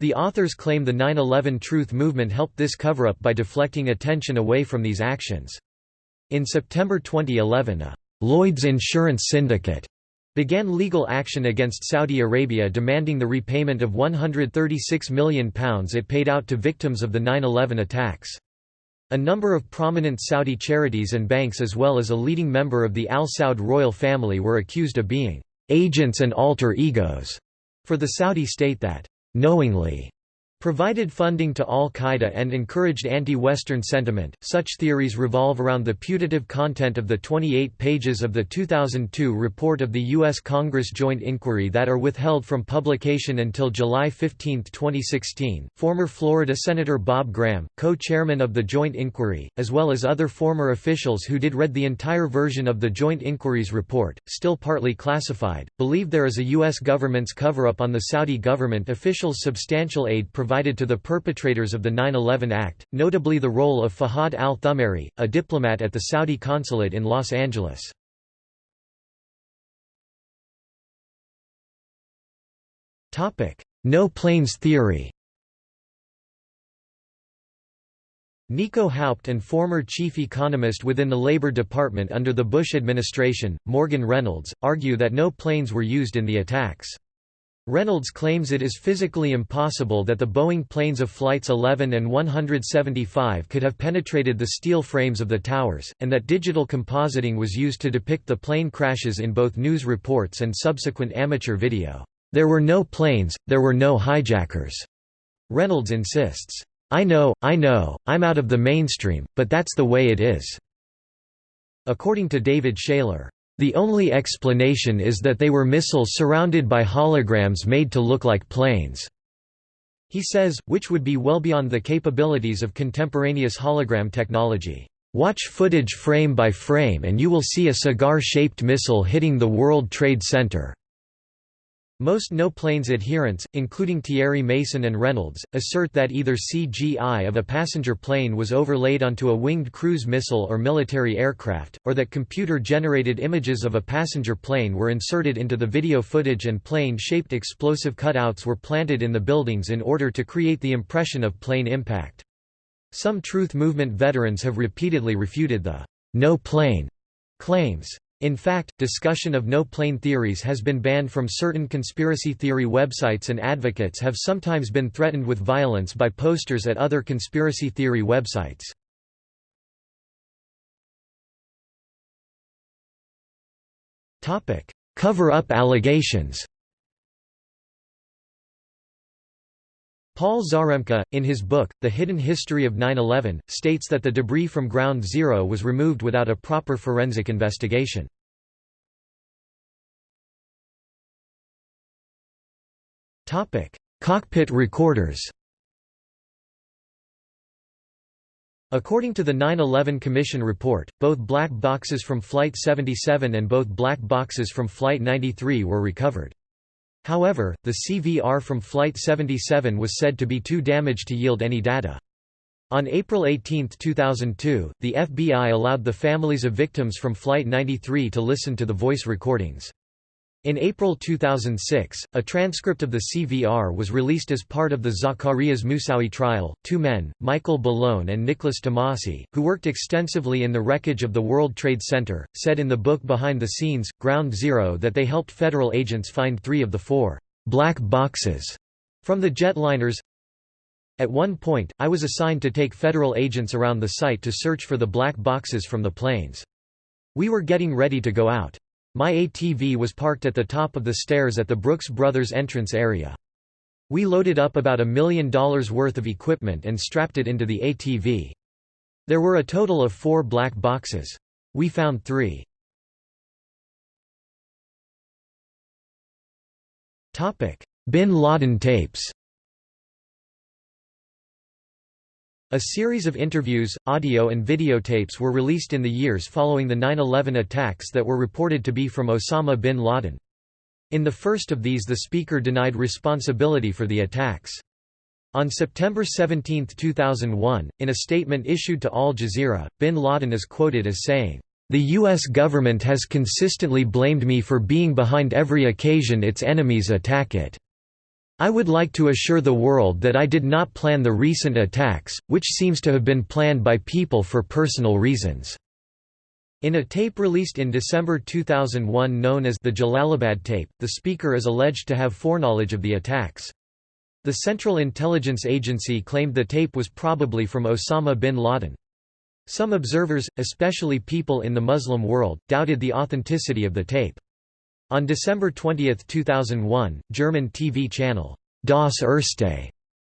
The authors claim the 9-11 Truth movement helped this cover-up by deflecting attention away from these actions. In September 2011 a Lloyd's Insurance Syndicate began legal action against Saudi Arabia demanding the repayment of £136 million it paid out to victims of the 9-11 attacks. A number of prominent Saudi charities and banks as well as a leading member of the Al Saud royal family were accused of being agents and alter egos for the Saudi state that knowingly provided funding to al-Qaeda and encouraged anti-Western sentiment. Such theories revolve around the putative content of the 28 pages of the 2002 report of the U.S. Congress Joint Inquiry that are withheld from publication until July 15, 2016. Former Florida Senator Bob Graham, co-chairman of the Joint Inquiry, as well as other former officials who did read the entire version of the Joint Inquiry's report, still partly classified, believe there is a U.S. government's cover-up on the Saudi government officials' substantial aid provided provided to the perpetrators of the 9-11 Act, notably the role of Fahad al-Thumairi, a diplomat at the Saudi consulate in Los Angeles. No planes theory Nico Haupt and former chief economist within the Labor Department under the Bush administration, Morgan Reynolds, argue that no planes were used in the attacks. Reynolds claims it is physically impossible that the Boeing planes of Flights 11 and 175 could have penetrated the steel frames of the towers, and that digital compositing was used to depict the plane crashes in both news reports and subsequent amateur video. There were no planes, there were no hijackers. Reynolds insists, I know, I know, I'm out of the mainstream, but that's the way it is. According to David Shayler, the only explanation is that they were missiles surrounded by holograms made to look like planes. He says, which would be well beyond the capabilities of contemporaneous hologram technology. Watch footage frame by frame and you will see a cigar-shaped missile hitting the World Trade Center. Most no-planes adherents, including Thierry Meyssan and Reynolds, assert that either CGI of a passenger plane was overlaid onto a winged cruise missile or military aircraft, or that computer-generated images of a passenger plane were inserted into the video footage and plane-shaped explosive cutouts were planted in the buildings in order to create the impression of plane impact. Some Truth Movement veterans have repeatedly refuted the no plane claims. In fact, discussion of no-plane theories has been banned from certain conspiracy theory websites and advocates have sometimes been threatened with violence by posters at other conspiracy theory websites. Cover-up allegations Paul Zarembka, in his book, The Hidden History of 9-11, states that the debris from Ground Zero was removed without a proper forensic investigation. Cockpit recorders According to the 9-11 Commission report, both black boxes from Flight 77 and both black boxes from Flight 93 were recovered. However, the CVR from Flight 77 was said to be too damaged to yield any data. On April 18, 2002, the FBI allowed the families of victims from Flight 93 to listen to the voice recordings. In April 2006, a transcript of the CVR was released as part of the Zacarias Moussaoui trial. Two men, Michael Bellone and Nicholas DeMasi, who worked extensively in the wreckage of the World Trade Center, said in the book Behind the Scenes, Ground Zero that they helped federal agents find three of the four black boxes from the jetliners. At one point, I was assigned to take federal agents around the site to search for the black boxes from the planes. We were getting ready to go out. My ATV was parked at the top of the stairs at the Brooks Brothers entrance area. We loaded up about a million dollars worth of equipment and strapped it into the ATV. There were a total of four black boxes. We found three. Bin Laden tapes A series of interviews, audio and videotapes were released in the years following the 9-11 attacks that were reported to be from Osama bin Laden. In the first of these the speaker denied responsibility for the attacks. On September 17, 2001, in a statement issued to Al Jazeera, bin Laden is quoted as saying, "...the U.S. government has consistently blamed me for being behind every occasion its enemies attack it." I would like to assure the world that I did not plan the recent attacks, which seems to have been planned by people for personal reasons." In a tape released in December 2001 known as the Jalalabad tape, the speaker is alleged to have foreknowledge of the attacks. The Central Intelligence Agency claimed the tape was probably from Osama bin Laden. Some observers, especially people in the Muslim world, doubted the authenticity of the tape. On December 20, 2001, German TV channel Das Erste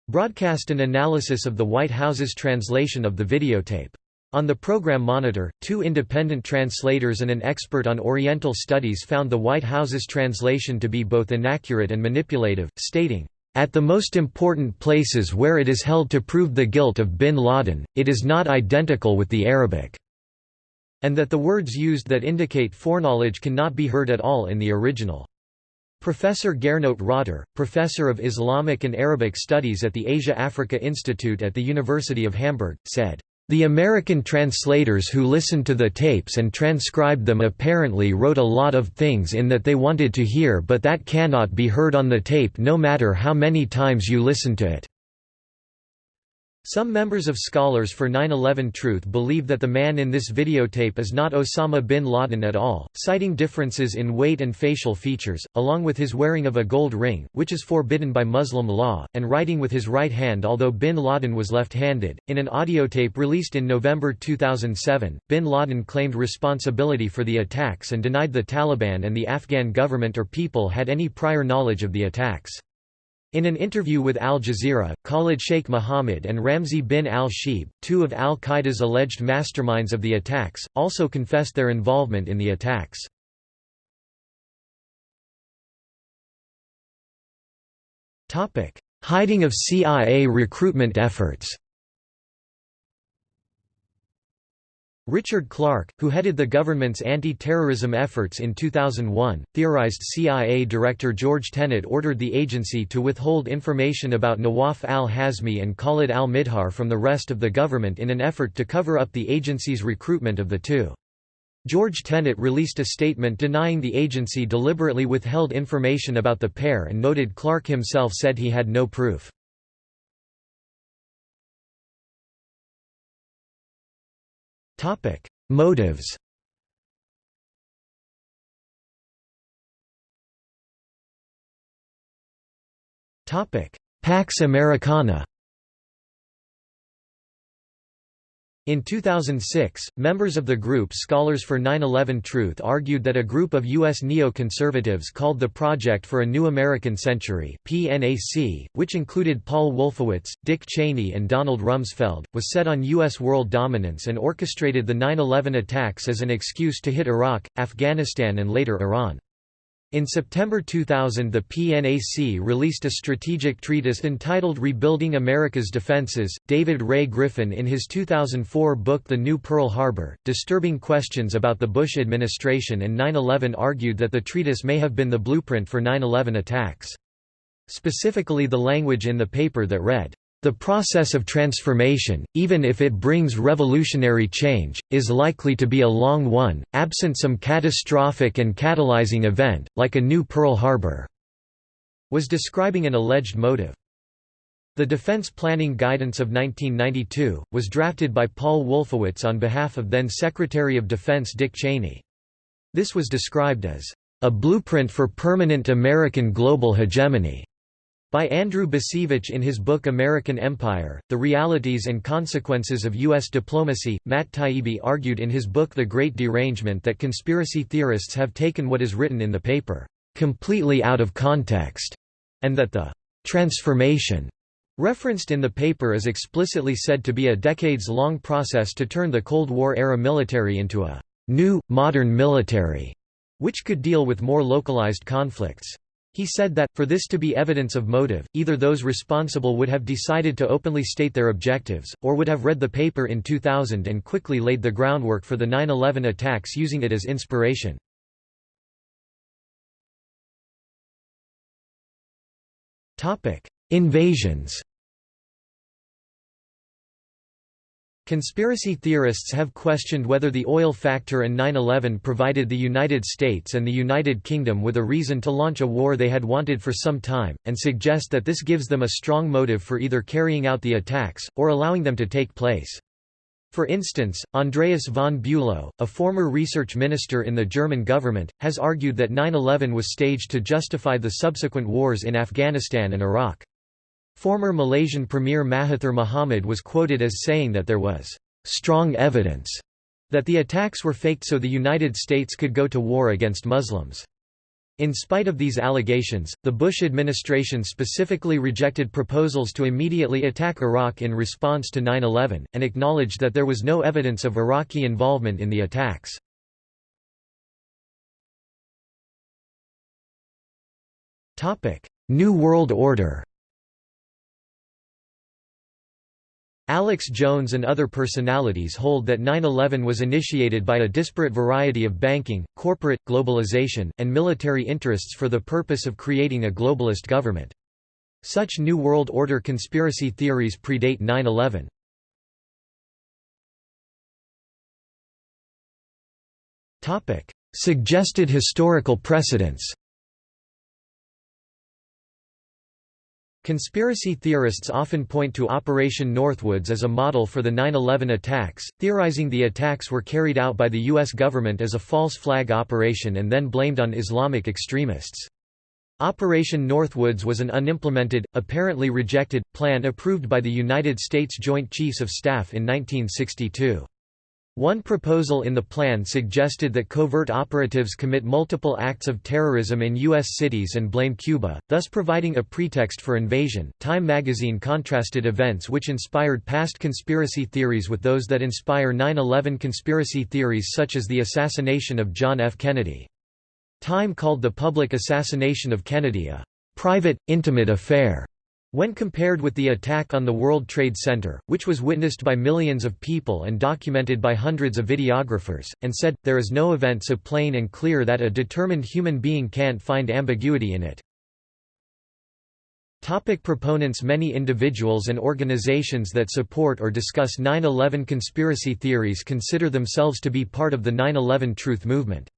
broadcast an analysis of the White House's translation of the videotape. On the program monitor, two independent translators and an expert on Oriental studies found the White House's translation to be both inaccurate and manipulative, stating, "...at the most important places where it is held to prove the guilt of bin Laden, it is not identical with the Arabic." And that the words used that indicate foreknowledge cannot be heard at all in the original. Professor Gernot Rotter, professor of Islamic and Arabic Studies at the Asia-Africa Institute at the University of Hamburg, said, the American translators who listened to the tapes and transcribed them apparently wrote a lot of things in that they wanted to hear but that cannot be heard on the tape no matter how many times you listen to it. Some members of Scholars for 9-11 Truth believe that the man in this videotape is not Osama bin Laden at all, citing differences in weight and facial features, along with his wearing of a gold ring, which is forbidden by Muslim law, and writing with his right hand although bin Laden was left-handed. In an audiotape released in November 2007, bin Laden claimed responsibility for the attacks and denied the Taliban and the Afghan government or people had any prior knowledge of the attacks. In an interview with Al Jazeera, Khalid Sheikh Mohammed and Ramzi bin al-Shibh, two of al-Qaeda's alleged masterminds of the attacks, also confessed their involvement in the attacks. Hiding of CIA recruitment efforts Richard Clarke, who headed the government's anti-terrorism efforts in 2001, theorized CIA Director George Tenet ordered the agency to withhold information about Nawaf al-Hazmi and Khalid al-Mihdhar from the rest of the government in an effort to cover up the agency's recruitment of the two. George Tenet released a statement denying the agency deliberately withheld information about the pair and noted Clarke himself said he had no proof. Topic: Motives. Topic: Pax Americana. In 2006, members of the group Scholars for 9-11 Truth argued that a group of U.S. neo-conservatives called the Project for a New American Century PNAC, which included Paul Wolfowitz, Dick Cheney and Donald Rumsfeld, was set on U.S. world dominance and orchestrated the 9-11 attacks as an excuse to hit Iraq, Afghanistan and later Iran. In September 2000 the PNAC released a strategic treatise entitled Rebuilding America's Defenses. David Ray Griffin in his 2004 book The New Pearl Harbor, Disturbing Questions About the Bush Administration and 9-11 argued that the treatise may have been the blueprint for 9-11 attacks. Specifically the language in the paper that read, the process of transformation, even if it brings revolutionary change, is likely to be a long one, absent some catastrophic and catalyzing event, like a new Pearl Harbor, was describing an alleged motive. The Defense Planning Guidance of 1992, was drafted by Paul Wolfowitz on behalf of then Secretary of Defense Dick Cheney. This was described as a blueprint for permanent American global hegemony. By Andrew Bacevich in his book American Empire, The Realities and Consequences of U.S. Diplomacy, Matt Taibbi argued in his book The Great Derangement that conspiracy theorists have taken what is written in the paper, "...completely out of context", and that the "...transformation", referenced in the paper is explicitly said to be a decades-long process to turn the Cold War-era military into a "...new, modern military", which could deal with more localized conflicts. He said that, for this to be evidence of motive, either those responsible would have decided to openly state their objectives, or would have read the paper in 2000 and quickly laid the groundwork for the 9-11 attacks using it as inspiration. Invasions Conspiracy theorists have questioned whether the oil factor and 9-11 provided the United States and the United Kingdom with a reason to launch a war they had wanted for some time, and suggest that this gives them a strong motive for either carrying out the attacks, or allowing them to take place. For instance, Andreas von Bülow, a former research minister in the German government, has argued that 9-11 was staged to justify the subsequent wars in Afghanistan and Iraq. Former Malaysian Premier Mahathir Mohamad was quoted as saying that there was strong evidence that the attacks were faked so the United States could go to war against Muslims. In spite of these allegations, the Bush administration specifically rejected proposals to immediately attack Iraq in response to 9-11, and acknowledged that there was no evidence of Iraqi involvement in the attacks. New World Order Alex Jones and other personalities hold that 9-11 was initiated by a disparate variety of banking, corporate, globalization, and military interests for the purpose of creating a globalist government. Such New World Order conspiracy theories predate 9-11. Suggested historical precedents Conspiracy theorists often point to Operation Northwoods as a model for the 9-11 attacks, theorizing the attacks were carried out by the U.S. government as a false flag operation and then blamed on Islamic extremists. Operation Northwoods was an unimplemented, apparently rejected, plan approved by the United States Joint Chiefs of Staff in 1962. One proposal in the plan suggested that covert operatives commit multiple acts of terrorism in U.S. cities and blame Cuba, thus providing a pretext for invasion. Time magazine contrasted events which inspired past conspiracy theories with those that inspire 9 11 conspiracy theories, such as the assassination of John F. Kennedy. Time called the public assassination of Kennedy a private, intimate affair when compared with the attack on the World Trade Center, which was witnessed by millions of people and documented by hundreds of videographers, and said, there is no event so plain and clear that a determined human being can't find ambiguity in it. Topic proponents Many individuals and organizations that support or discuss 9-11 conspiracy theories consider themselves to be part of the 9-11 truth movement.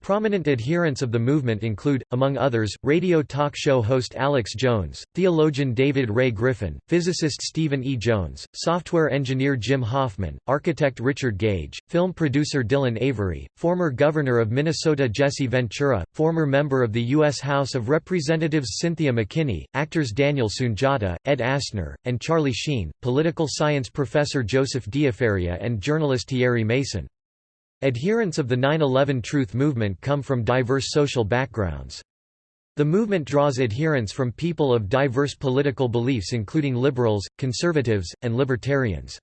Prominent adherents of the movement include, among others, radio talk show host Alex Jones, theologian David Ray Griffin, physicist Stephen E. Jones, software engineer Jim Hoffman, architect Richard Gage, film producer Dylan Avery, former governor of Minnesota Jesse Ventura, former member of the U.S. House of Representatives Cynthia McKinney, actors Daniel Sunjata, Ed Asner, and Charlie Sheen, political science professor Joseph Diafaria and journalist Thierry Meyssan. Adherents of the 9-11 Truth movement come from diverse social backgrounds. The movement draws adherents from people of diverse political beliefs including liberals, conservatives, and libertarians.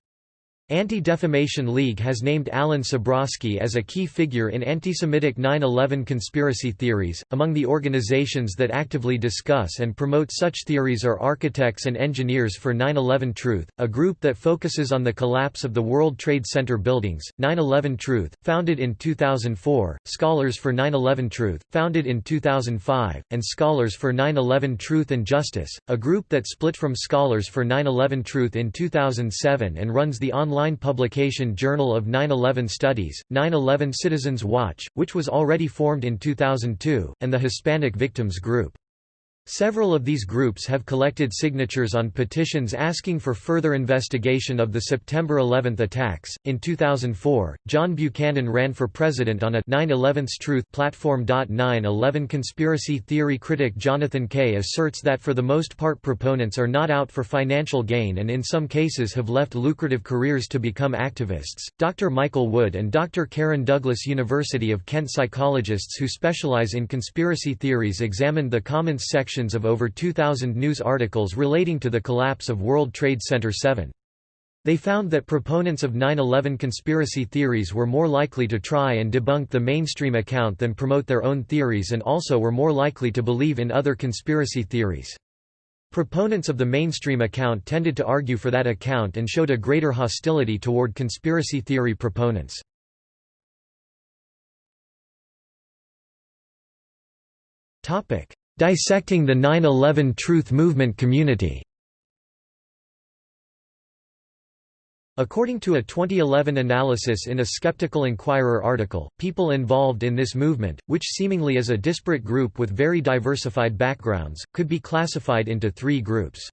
Anti-Defamation League has named Alan Sabrosky as a key figure in anti-Semitic 9-11 conspiracy theories. Among the organizations that actively discuss and promote such theories are Architects and Engineers for 9-11 Truth, a group that focuses on the collapse of the World Trade Center buildings, 9-11 Truth, founded in 2004, Scholars for 9-11 Truth, founded in 2005, and Scholars for 9-11 Truth and Justice, a group that split from Scholars for 9-11 Truth in 2007 and runs the online online publication Journal of 9-11 Studies, 9-11 Citizens Watch, which was already formed in 2002, and the Hispanic Victims Group. Several of these groups have collected signatures on petitions asking for further investigation of the September 11 attacks. In 2004, John Buchanan ran for president on a 9/11's Truth platform. 9/11 conspiracy theory critic Jonathan Kay asserts that for the most part proponents are not out for financial gain and in some cases have left lucrative careers to become activists. Dr. Michael Wood and Dr. Karen Douglas University of Kent psychologists who specialize in conspiracy theories examined the comments section of over 2,000 news articles relating to the collapse of World Trade Center 7. They found that proponents of 9-11 conspiracy theories were more likely to try and debunk the mainstream account than promote their own theories and also were more likely to believe in other conspiracy theories. Proponents of the mainstream account tended to argue for that account and showed a greater hostility toward conspiracy theory proponents. Dissecting the 9-11 Truth Movement community According to a 2011 analysis in a Skeptical Inquirer article, people involved in this movement, which seemingly is a disparate group with very diversified backgrounds, could be classified into three groups.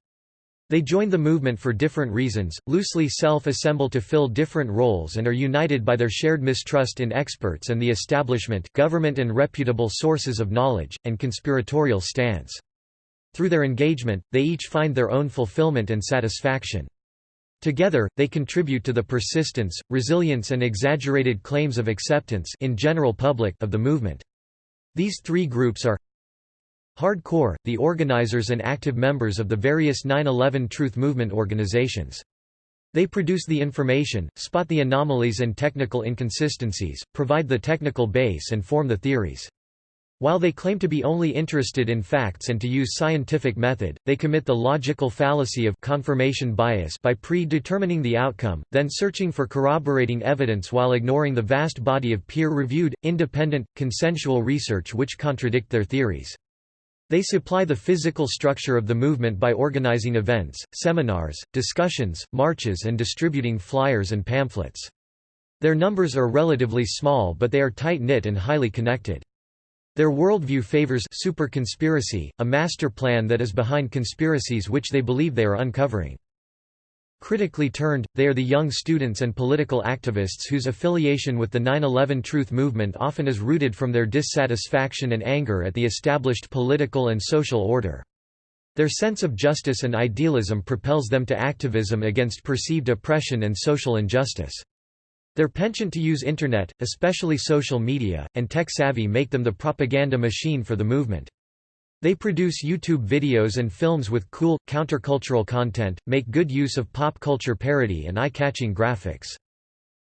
They join the movement for different reasons, loosely self-assemble to fill different roles and are united by their shared mistrust in experts and the establishment government and reputable sources of knowledge, and conspiratorial stance. Through their engagement, they each find their own fulfillment and satisfaction. Together, they contribute to the persistence, resilience and exaggerated claims of acceptance in general public of the movement. These three groups are Hardcore, the organizers and active members of the various 9-11 Truth Movement organizations. They produce the information, spot the anomalies and technical inconsistencies, provide the technical base and form the theories. While they claim to be only interested in facts and to use scientific method, they commit the logical fallacy of confirmation bias by predetermining the outcome, then searching for corroborating evidence while ignoring the vast body of peer-reviewed, independent, consensual research which contradict their theories. They supply the physical structure of the movement by organizing events, seminars, discussions, marches and distributing flyers and pamphlets. Their numbers are relatively small but they are tight-knit and highly connected. Their worldview favors super conspiracy, a master plan that is behind conspiracies which they believe they are uncovering. Critically turned, they are the young students and political activists whose affiliation with the 9-11 Truth movement often is rooted from their dissatisfaction and anger at the established political and social order. Their sense of justice and idealism propels them to activism against perceived oppression and social injustice. Their penchant to use Internet, especially social media, and tech-savvy make them the propaganda machine for the movement. They produce YouTube videos and films with cool, countercultural content, make good use of pop culture parody and eye-catching graphics.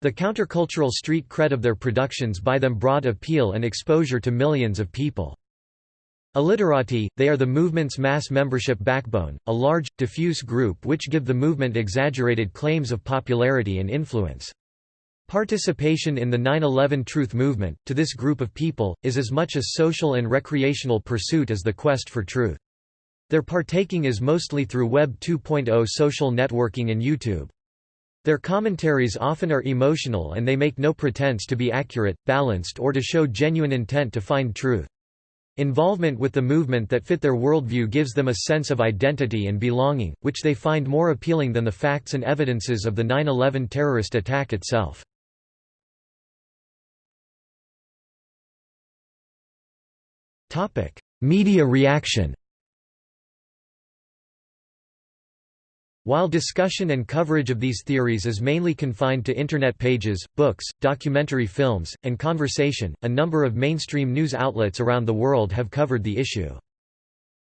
The countercultural street cred of their productions buy them broad appeal and exposure to millions of people. Illiterati, they are the movement's mass membership backbone, a large, diffuse group which give the movement exaggerated claims of popularity and influence. Participation in the 9-11 Truth movement, to this group of people, is as much a social and recreational pursuit as the quest for truth. Their partaking is mostly through Web 2.0 social networking and YouTube. Their commentaries often are emotional and they make no pretense to be accurate, balanced or to show genuine intent to find truth. Involvement with the movement that fit their worldview gives them a sense of identity and belonging, which they find more appealing than the facts and evidences of the 9-11 terrorist attack itself. Media reaction While discussion and coverage of these theories is mainly confined to Internet pages, books, documentary films, and conversation, a number of mainstream news outlets around the world have covered the issue.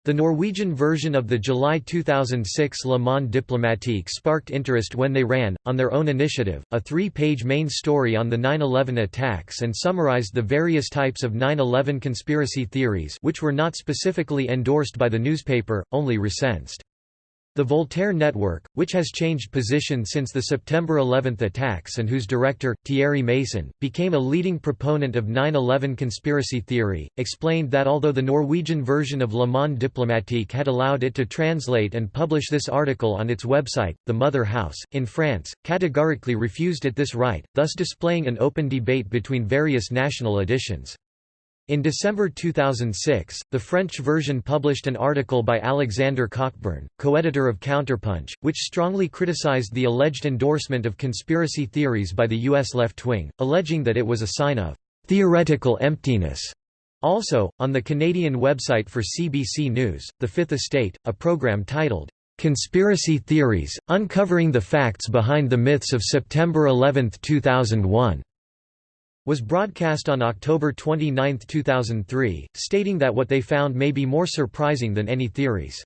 The Norwegian version of the July 2006 Le Monde diplomatique sparked interest when they ran, on their own initiative, a three-page main story on the 9-11 attacks and summarized the various types of 9-11 conspiracy theories which were not specifically endorsed by the newspaper, only recensed. The Voltaire Network, which has changed position since the September 11 attacks and whose director, Thierry Meyssan, became a leading proponent of 9-11 conspiracy theory, explained that although the Norwegian version of Le Monde diplomatique had allowed it to translate and publish this article on its website, the Mother House, in France, categorically refused it this right, thus displaying an open debate between various national editions. In December 2006, the French version published an article by Alexander Cockburn, co-editor of Counterpunch, which strongly criticized the alleged endorsement of conspiracy theories by the U.S. left wing, alleging that it was a sign of «theoretical emptiness». Also, on the Canadian website for CBC News, The Fifth Estate, a program titled, "'Conspiracy Theories, Uncovering the Facts Behind the Myths of September 11, 2001' was broadcast on October 29, 2003, stating that what they found may be more surprising than any theories.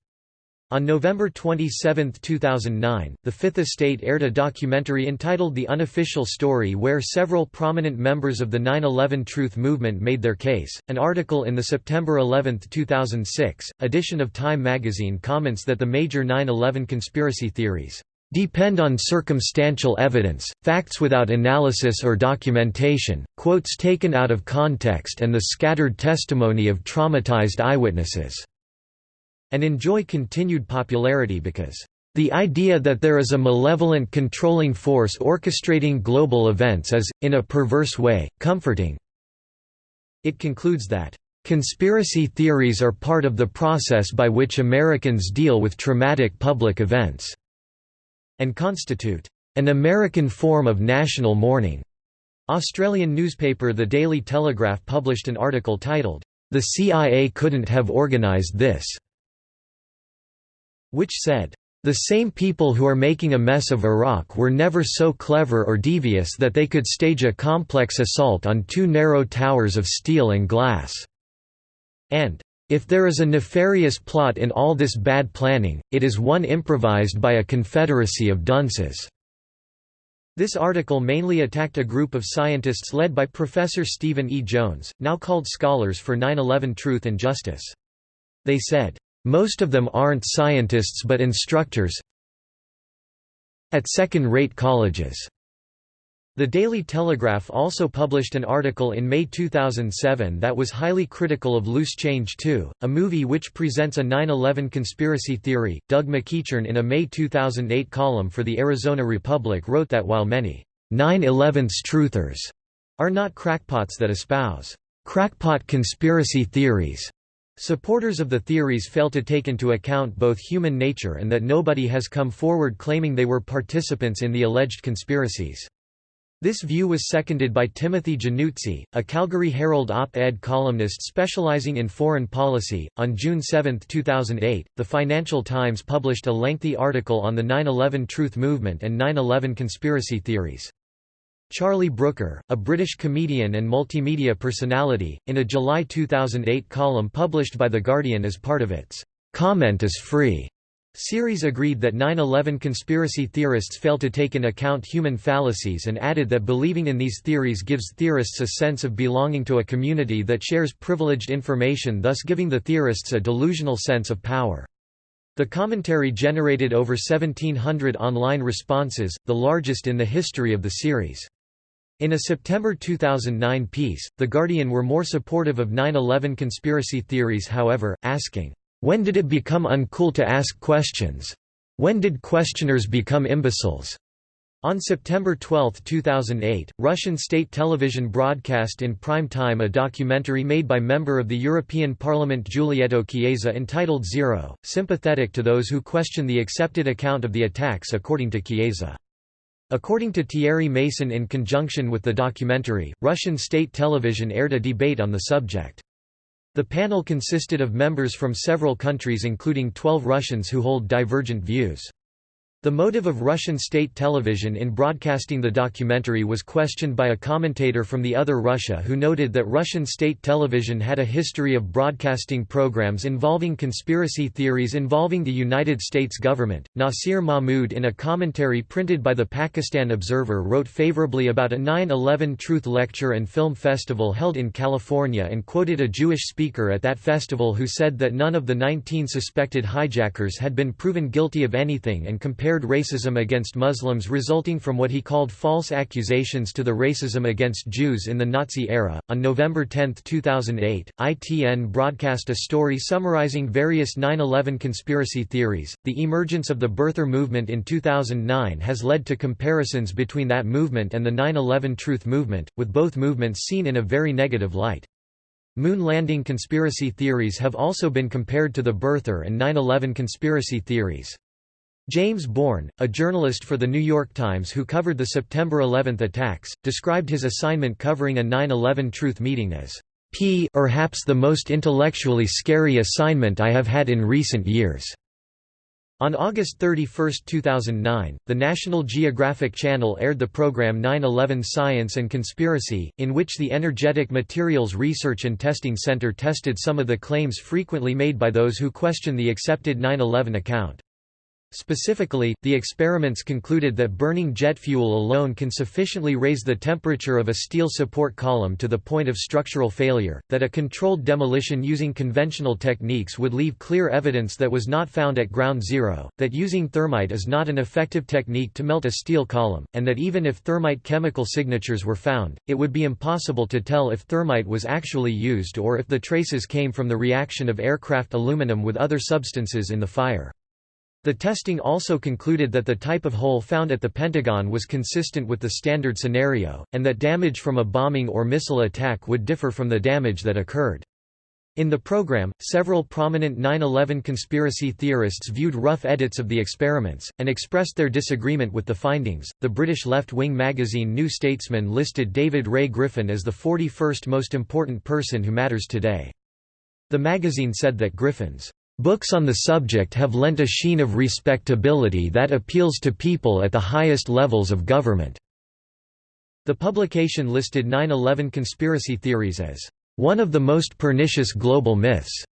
On November 27, 2009, The Fifth Estate aired a documentary entitled The Unofficial Story where several prominent members of the 9-11 Truth movement made their case. An article in the September 11, 2006, edition of Time magazine comments that the major 9-11 conspiracy theories depend on circumstantial evidence, facts without analysis or documentation, quotes taken out of context and the scattered testimony of traumatized eyewitnesses", and enjoy continued popularity because the idea that there is a malevolent controlling force orchestrating global events is, in a perverse way, comforting. It concludes that, "...conspiracy theories are part of the process by which Americans deal with traumatic public events." And constitute an American form of national mourning. Australian newspaper The Daily Telegraph published an article titled, The CIA Couldn't Have Organised This, which said, the same people who are making a mess of Iraq were never so clever or devious that they could stage a complex assault on two narrow towers of steel and glass. and if there is a nefarious plot in all this bad planning, it is one improvised by a confederacy of dunces." This article mainly attacked a group of scientists led by Professor Stephen E. Jones, now called Scholars for 9-11 Truth and Justice. They said, "...most of them aren't scientists but instructors at second-rate colleges." The Daily Telegraph also published an article in May 2007 that was highly critical of Loose Change 2, a movie which presents a 9-11 conspiracy theory. Doug McEachern in a May 2008 column for the Arizona Republic wrote that while many 9-11's truthers are not crackpots that espouse crackpot conspiracy theories, supporters of the theories fail to take into account both human nature and that nobody has come forward claiming they were participants in the alleged conspiracies. This view was seconded by Timothy Januzzi, a Calgary Herald op-ed columnist specializing in foreign policy. On June 7, 2008, The Financial Times published a lengthy article on the 9/11 Truth Movement and 9/11 conspiracy theories. Charlie Brooker, a British comedian and multimedia personality, in a July 2008 column published by The Guardian as part of its Comment is Free Series agreed that 9-11 conspiracy theorists fail to take in account human fallacies and added that believing in these theories gives theorists a sense of belonging to a community that shares privileged information thus giving the theorists a delusional sense of power. The commentary generated over 1,700 online responses, the largest in the history of the series. In a September 2009 piece, The Guardian were more supportive of 9-11 conspiracy theories however, asking, when did it become uncool to ask questions? When did questioners become imbeciles? On September 12, 2008, Russian state television broadcast in prime time a documentary made by member of the European Parliament Giulietto Chiesa entitled Zero, sympathetic to those who question the accepted account of the attacks according to Chiesa. According to Thierry Meyssan in conjunction with the documentary, Russian state television aired a debate on the subject. The panel consisted of members from several countries including 12 Russians who hold divergent views. The motive of Russian state television in broadcasting the documentary was questioned by a commentator from the other Russia who noted that Russian state television had a history of broadcasting programs involving conspiracy theories involving the United States government. Nasir Mahmood, in a commentary printed by the Pakistan Observer, wrote favorably about a 9 11 Truth Lecture and Film Festival held in California and quoted a Jewish speaker at that festival who said that none of the 19 suspected hijackers had been proven guilty of anything and compared racism against Muslims resulting from what he called false accusations to the racism against Jews in the Nazi era. On November 10, 2008, ITN broadcast a story summarizing various 9 11 conspiracy theories. The emergence of the birther movement in 2009 has led to comparisons between that movement and the 9 11 truth movement, with both movements seen in a very negative light. Moon landing conspiracy theories have also been compared to the birther and 9-11 conspiracy theories. James Bourne, a journalist for The New York Times who covered the September 11 attacks, described his assignment covering a 9-11 truth meeting as P perhaps the most intellectually scary assignment I have had in recent years. On August 31, 2009, the National Geographic Channel aired the program 9-11 Science and Conspiracy, in which the Energetic Materials Research and Testing Center tested some of the claims frequently made by those who question the accepted 9-11 account. Specifically, the experiments concluded that burning jet fuel alone can sufficiently raise the temperature of a steel support column to the point of structural failure, that a controlled demolition using conventional techniques would leave clear evidence that was not found at ground zero, that using thermite is not an effective technique to melt a steel column, and that even if thermite chemical signatures were found, it would be impossible to tell if thermite was actually used or if the traces came from the reaction of aircraft aluminum with other substances in the fire. The testing also concluded that the type of hole found at the Pentagon was consistent with the standard scenario, and that damage from a bombing or missile attack would differ from the damage that occurred. In the program, several prominent 9-11 conspiracy theorists viewed rough edits of the experiments, and expressed their disagreement with the findings. The British left-wing magazine New Statesman listed David Ray Griffin as the 41st most important person who matters today. The magazine said that Griffin's Books on the subject have lent a sheen of respectability that appeals to people at the highest levels of government. The publication listed 9-11 conspiracy theories as one of the most pernicious global myths.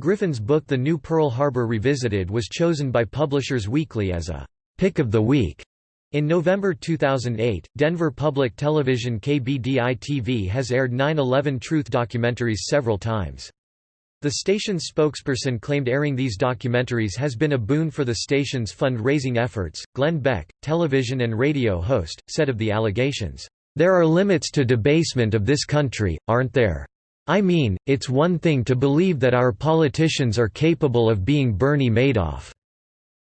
Griffin's book The New Pearl Harbor Revisited was chosen by Publishers Weekly as a pick of the week. In November 2008, Denver Public Television KBDI-TV has aired 9-11 truth documentaries several times. The station's spokesperson claimed airing these documentaries has been a boon for the station's fundraising efforts. Glenn Beck, television and radio host, said of the allegations, There are limits to debasement of this country, aren't there? I mean, it's one thing to believe that our politicians are capable of being Bernie Madoff.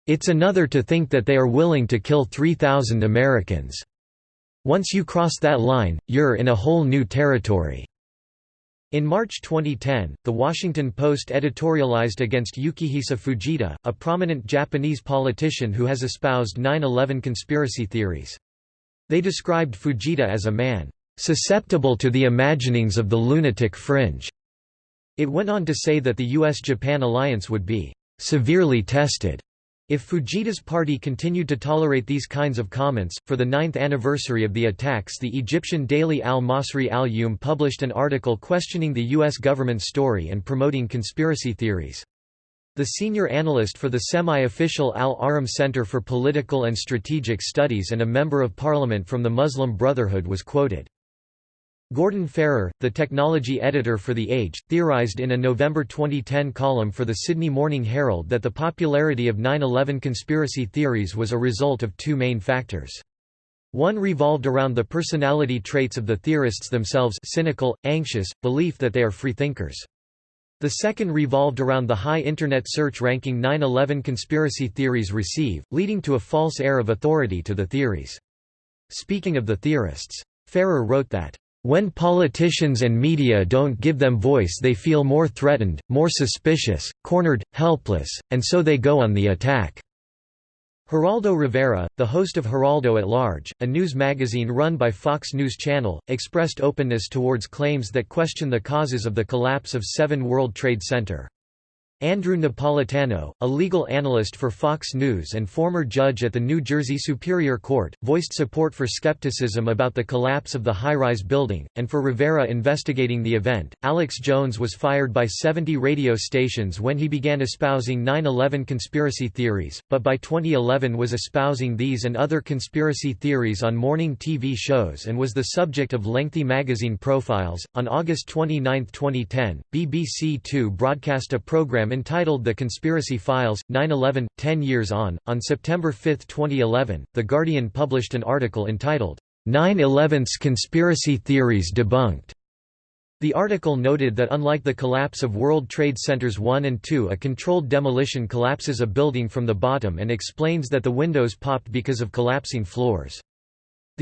It's another to think that they are willing to kill 3,000 Americans. Once you cross that line, you're in a whole new territory. In March 2010, The Washington Post editorialized against Yukihisa Fujita, a prominent Japanese politician who has espoused 9-11 conspiracy theories. They described Fujita as a man susceptible to the imaginings of the lunatic fringe. It went on to say that the US-Japan alliance would be severely tested if Fujita's party continued to tolerate these kinds of comments, for the ninth anniversary of the attacks the Egyptian daily Al-Masri al-Yawm published an article questioning the U.S. government's story and promoting conspiracy theories. The senior analyst for the semi-official Al-Ahram Center for Political and Strategic Studies and a member of parliament from the Muslim Brotherhood was quoted. Gordon Farrer, the technology editor for The Age, theorized in a November 2010 column for the Sydney Morning Herald that the popularity of 9-11 conspiracy theories was a result of two main factors. One revolved around the personality traits of the theorists themselves cynical, anxious, belief that they are freethinkers. The second revolved around the high Internet search ranking 9-11 conspiracy theories receive, leading to a false air of authority to the theories. Speaking of the theorists, Farrer wrote that when politicians and media don't give them voice they feel more threatened, more suspicious, cornered, helpless, and so they go on the attack." Geraldo Rivera, the host of Geraldo at Large, a news magazine run by Fox News Channel, expressed openness towards claims that question the causes of the collapse of 7 World Trade Center. Andrew Napolitano, a legal analyst for Fox News and former judge at the New Jersey Superior Court, voiced support for skepticism about the collapse of the high-rise building, and for Rivera investigating the event. Alex Jones was fired by 70 radio stations when he began espousing 9-11 conspiracy theories, but by 2011 was espousing these and other conspiracy theories on morning TV shows and was the subject of lengthy magazine profiles. On August 29, 2010, BBC Two broadcast a program entitled The Conspiracy Files, 9-11, 10 Years On. On September 5, 2011, The Guardian published an article entitled, 9-11's Conspiracy Theories Debunked. The article noted that unlike the collapse of World Trade Centers 1 and 2 a controlled demolition collapses a building from the bottom and explains that the windows popped because of collapsing floors.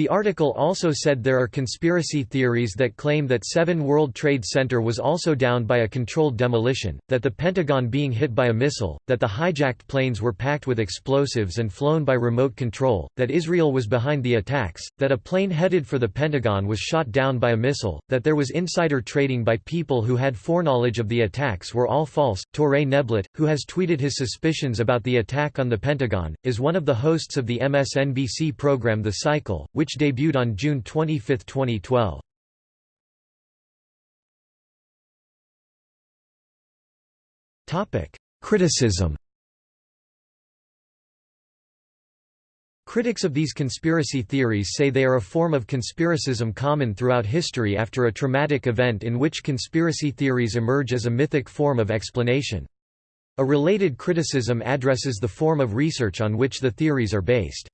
The article also said there are conspiracy theories that claim that 7 World Trade Center was also downed by a controlled demolition, that the Pentagon being hit by a missile, that the hijacked planes were packed with explosives and flown by remote control, that Israel was behind the attacks, that a plane headed for the Pentagon was shot down by a missile, that there was insider trading by people who had foreknowledge of the attacks were all false. Touré Neblett, who has tweeted his suspicions about the attack on the Pentagon, is one of the hosts of the MSNBC program The Cycle, which debuted on June 25, 2012. Criticism Critics of these conspiracy theories say they are a form of conspiracism common throughout history after a traumatic event in which conspiracy theories emerge as a mythic form of explanation. A related criticism addresses the form of research on which the theories are based.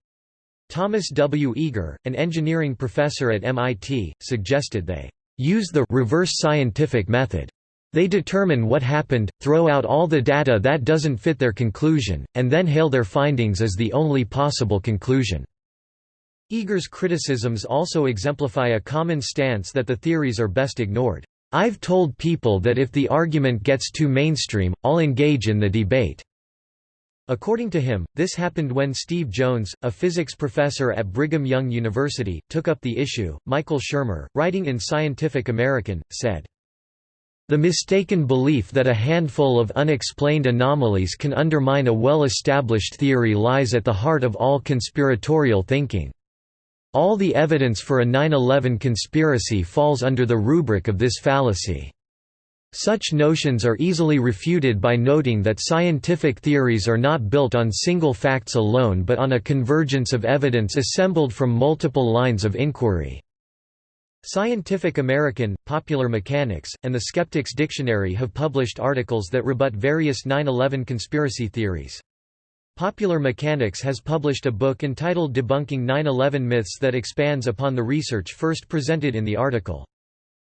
Thomas W. Eagar, an engineering professor at MIT, suggested they use the reverse scientific method. They determine what happened, throw out all the data that doesn't fit their conclusion, and then hail their findings as the only possible conclusion. Eagar's criticisms also exemplify a common stance that the theories are best ignored. I've told people that if the argument gets too mainstream, I'll engage in the debate. According to him, this happened when Steve Jones, a physics professor at Brigham Young University, took up the issue. Michael Shermer, writing in Scientific American, said, The mistaken belief that a handful of unexplained anomalies can undermine a well-established theory lies at the heart of all conspiratorial thinking. All the evidence for a 9-11 conspiracy falls under the rubric of this fallacy. Such notions are easily refuted by noting that scientific theories are not built on single facts alone but on a convergence of evidence assembled from multiple lines of inquiry. Scientific American, Popular Mechanics, and the Skeptics Dictionary have published articles that rebut various 9-11 conspiracy theories. Popular Mechanics has published a book entitled Debunking 9-11 Myths that expands upon the research first presented in the article.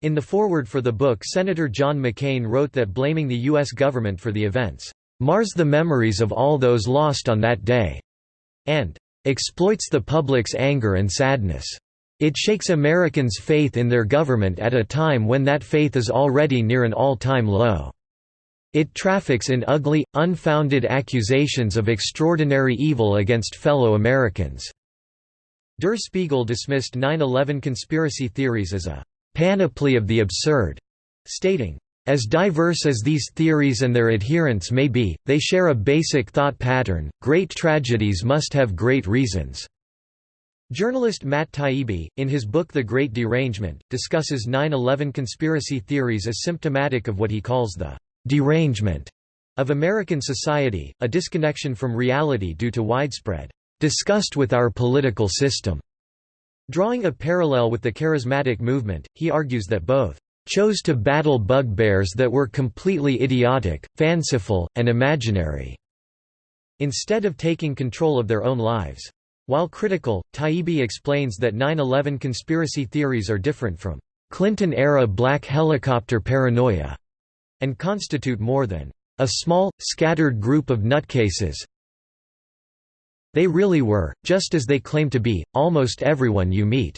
In the foreword for the book Senator John McCain wrote that blaming the U.S. government for the events, "...mars the memories of all those lost on that day," and "...exploits the public's anger and sadness. It shakes Americans' faith in their government at a time when that faith is already near an all-time low." It traffics in ugly, unfounded accusations of extraordinary evil against fellow Americans." Der Spiegel dismissed 9-11 conspiracy theories as a panoply of the absurd, stating, as diverse as these theories and their adherents may be, they share a basic thought pattern, great tragedies must have great reasons. Journalist Matt Taibbi, in his book The Great Derangement, discusses 9-11 conspiracy theories as symptomatic of what he calls the «derangement» of American society, a disconnection from reality due to widespread «disgust with our political system» Drawing a parallel with the charismatic movement, he argues that both chose to battle bugbears that were completely idiotic, fanciful, and imaginary, instead of taking control of their own lives. While critical, Taibbi explains that 9-11 conspiracy theories are different from Clinton-era black helicopter paranoia, and constitute more than a small, scattered group of nutcases, they really were, just as they claim to be, almost everyone you meet."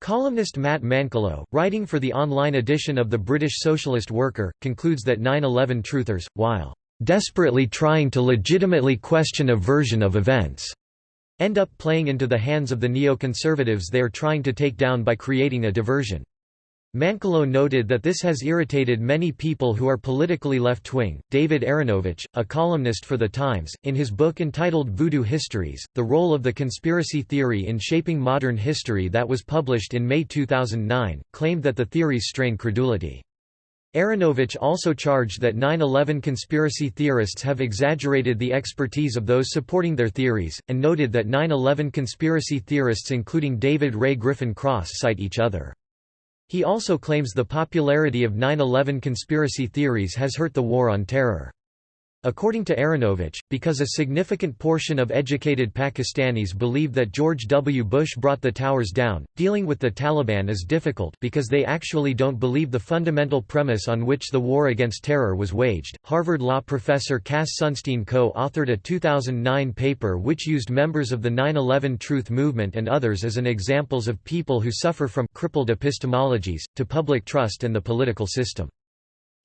Columnist Matt Mankelow, writing for the online edition of the British Socialist Worker, concludes that 9-11 truthers, while "...desperately trying to legitimately question a version of events," end up playing into the hands of the neoconservatives they are trying to take down by creating a diversion. Mankelow noted that this has irritated many people who are politically left-wing. David Aaronovitch, a columnist for The Times, in his book entitled Voodoo Histories, The Role of the Conspiracy Theory in Shaping Modern History that was published in May 2009, claimed that the theories strain credulity. Aaronovitch also charged that 9-11 conspiracy theorists have exaggerated the expertise of those supporting their theories, and noted that 9-11 conspiracy theorists including David Ray Griffin Cross cite each other. He also claims the popularity of 9-11 conspiracy theories has hurt the War on Terror. According to Aaronovitch, because a significant portion of educated Pakistanis believe that George W. Bush brought the towers down, dealing with the Taliban is difficult because they actually don't believe the fundamental premise on which the war against terror was waged. Harvard law professor Cass Sunstein co authored a 2009 paper which used members of the 9 11 Truth Movement and others as an examples of people who suffer from crippled epistemologies, to public trust and the political system.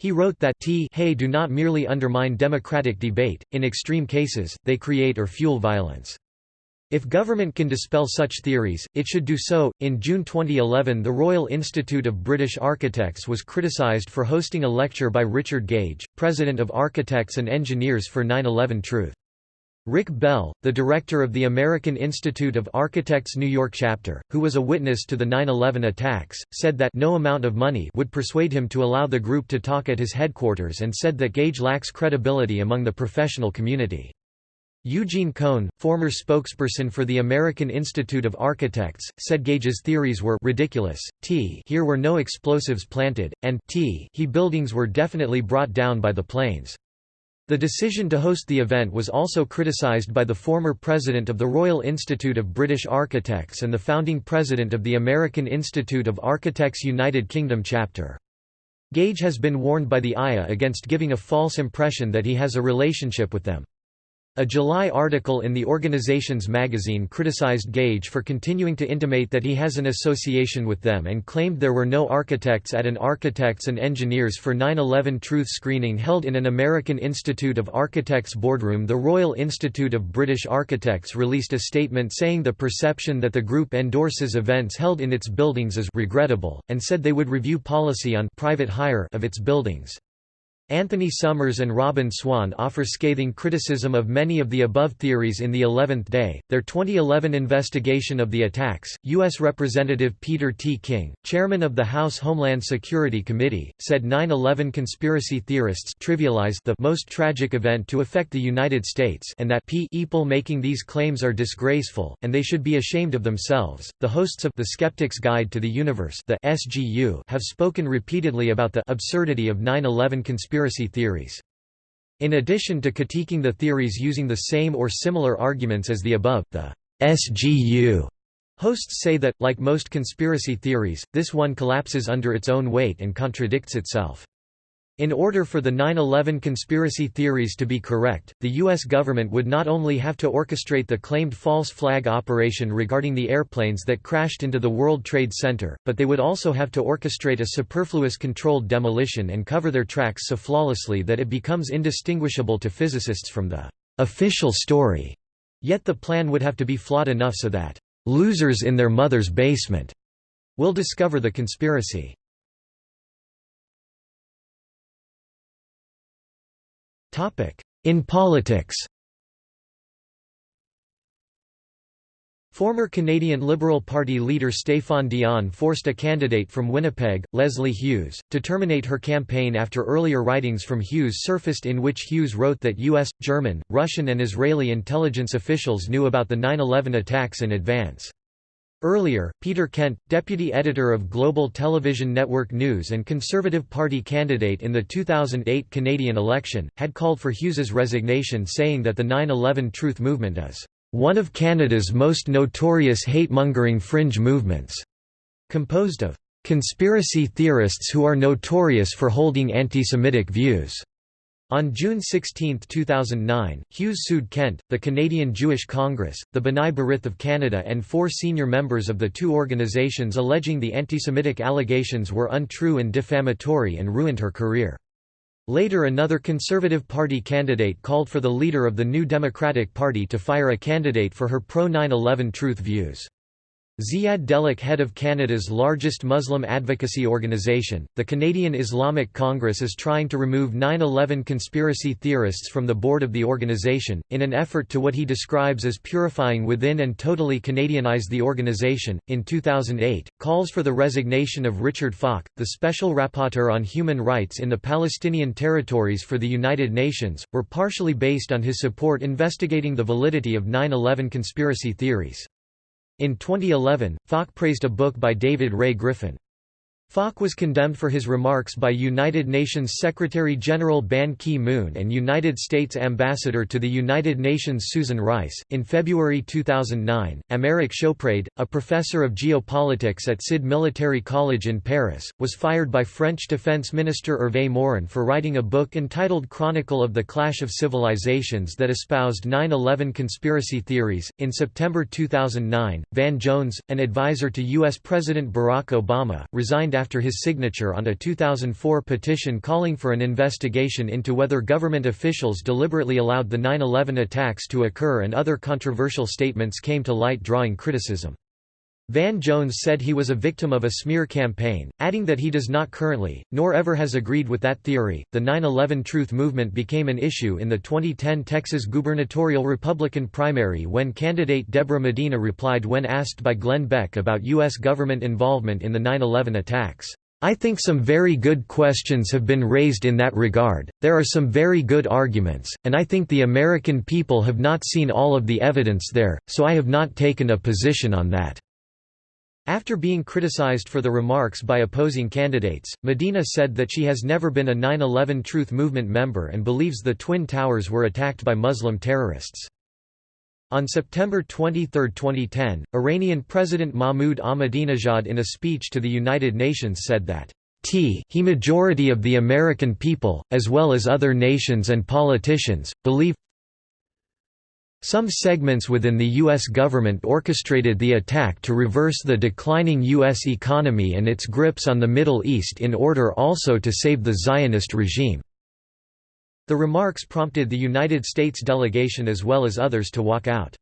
He wrote that t hey do not merely undermine democratic debate, in extreme cases, they create or fuel violence. If government can dispel such theories, it should do so. In June 2011, the Royal Institute of British Architects was criticised for hosting a lecture by Richard Gage, President of Architects and Engineers for 9 11 Truth. Rick Bell, the director of the American Institute of Architects New York chapter, who was a witness to the 9-11 attacks, said that no amount of money would persuade him to allow the group to talk at his headquarters and said that Gage lacks credibility among the professional community. Eugene Cohn, former spokesperson for the American Institute of Architects, said Gage's theories were ridiculous, t here were no explosives planted, and t he buildings were definitely brought down by the planes. The decision to host the event was also criticised by the former president of the Royal Institute of British Architects and the founding president of the American Institute of Architects United Kingdom chapter. Gage has been warned by the IA against giving a false impression that he has a relationship with them. A July article in the organization's magazine criticized Gage for continuing to intimate that he has an association with them and claimed there were no architects at an Architects and Engineers for 9-11 Truth screening held in an American Institute of Architects boardroom. The Royal Institute of British Architects released a statement saying the perception that the group endorses events held in its buildings is regrettable, and said they would review policy on private hire of its buildings. Anthony Summers and Robbyn Swan offer scathing criticism of many of the above theories in the 11th Day, their 2011 investigation of the attacks. U.S. Representative Peter T. King, chairman of the House Homeland Security Committee, said 9 11 conspiracy theorists trivialized the most tragic event to affect the United States and that people making these claims are disgraceful, and they should be ashamed of themselves. The hosts of The Skeptic's Guide to the Universe the SGU have spoken repeatedly about the absurdity of 9 11 conspiracy conspiracy theories. In addition to critiquing the theories using the same or similar arguments as the above, the SGU hosts say that, like most conspiracy theories, this one collapses under its own weight and contradicts itself. In order for the 9-11 conspiracy theories to be correct, the U.S. government would not only have to orchestrate the claimed false flag operation regarding the airplanes that crashed into the World Trade Center, but they would also have to orchestrate a superfluous controlled demolition and cover their tracks so flawlessly that it becomes indistinguishable to physicists from the official story. Yet the plan would have to be flawed enough so that losers in their mother's basement will discover the conspiracy. In politics Former Canadian Liberal Party leader Stéphane Dion forced a candidate from Winnipeg, Leslie Hughes, to terminate her campaign after earlier writings from Hughes surfaced in which Hughes wrote that U.S., German, Russian and Israeli intelligence officials knew about the 9-11 attacks in advance. Earlier, Peter Kent, deputy editor of Global Television Network News and Conservative Party candidate in the 2008 Canadian election, had called for Hughes's resignation saying that the 9-11 Truth Movement is one of Canada's most notorious hate-mongering fringe movements, composed of conspiracy theorists who are notorious for holding anti-Semitic views. On June 16, 2009, Hughes sued Kent, the Canadian Jewish Congress, the B'nai B'rith of Canada and four senior members of the two organizations alleging the anti-Semitic allegations were untrue and defamatory and ruined her career. Later another Conservative Party candidate called for the leader of the New Democratic Party to fire a candidate for her pro-9-11 truth views. Ziad Delek head of Canada's largest Muslim advocacy organisation, the Canadian Islamic Congress is trying to remove 9-11 conspiracy theorists from the board of the organisation, in an effort to what he describes as purifying within and totally Canadianize the organisation. In 2008, calls for the resignation of Richard Falk, the Special Rapporteur on Human Rights in the Palestinian Territories for the United Nations, were partially based on his support investigating the validity of 9-11 conspiracy theories. In 2011, Falk praised a book by David Ray Griffin. Falk was condemned for his remarks by United Nations Secretary-General Ban Ki-moon and United States Ambassador to the United Nations Susan Rice. In February 2009, Aymeric Chauprade, a professor of geopolitics at CID Military College in Paris, was fired by French Defense Minister Hervé Morin for writing a book entitled Chronicle of the Clash of Civilizations that espoused 9-11 conspiracy theories. In September 2009, Van Jones, an advisor to U.S. President Barack Obama, resigned after his signature on a 2004 petition calling for an investigation into whether government officials deliberately allowed the 9-11 attacks to occur and other controversial statements came to light drawing criticism. Van Jones said he was a victim of a smear campaign, adding that he does not currently, nor ever has agreed with that theory. The 9 11 Truth movement became an issue in the 2010 Texas gubernatorial Republican primary when candidate Deborah Medina replied when asked by Glenn Beck about U.S. government involvement in the 9 11 attacks. I think some very good questions have been raised in that regard, there are some very good arguments, and I think the American people have not seen all of the evidence there, so I have not taken a position on that. After being criticized for the remarks by opposing candidates, Medina said that she has never been a 9-11 Truth Movement member and believes the Twin Towers were attacked by Muslim terrorists. On September 23, 2010, Iranian President Mahmoud Ahmadinejad in a speech to the United Nations said that T he majority of the American people, as well as other nations and politicians, believe some segments within the U.S. government orchestrated the attack to reverse the declining U.S. economy and its grips on the Middle East in order also to save the Zionist regime. The remarks prompted the United States delegation as well as others to walk out.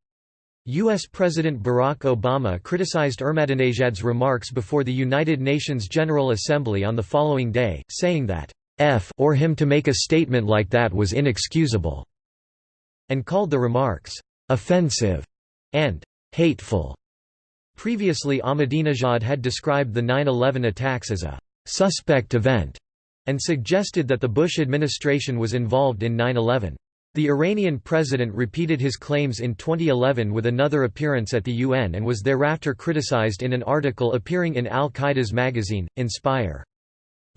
U.S. President Barack Obama criticized Ahmadinejad's remarks before the United Nations General Assembly on the following day, saying that, f or him to make a statement like that was inexcusable, and called the remarks offensive and hateful. Previously Ahmadinejad had described the 9-11 attacks as a suspect event and suggested that the Bush administration was involved in 9-11. The Iranian president repeated his claims in 2011 with another appearance at the UN and was thereafter criticized in an article appearing in al-Qaeda's magazine, Inspire.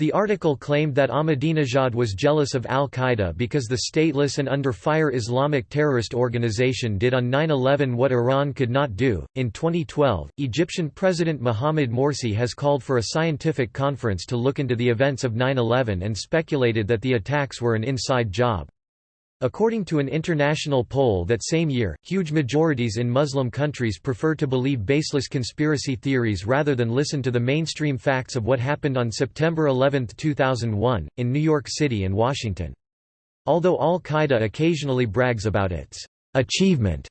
The article claimed that Ahmadinejad was jealous of al-Qaeda because the stateless and under fire Islamic terrorist organization did on 9-11 what Iran could not do. In 2012, Egyptian President Mohamed Morsi has called for a scientific conference to look into the events of 9-11 and speculated that the attacks were an inside job. According to an international poll that same year, huge majorities in Muslim countries prefer to believe baseless conspiracy theories rather than listen to the mainstream facts of what happened on September 11, 2001, in New York City and Washington. Although al-Qaeda occasionally brags about its achievement,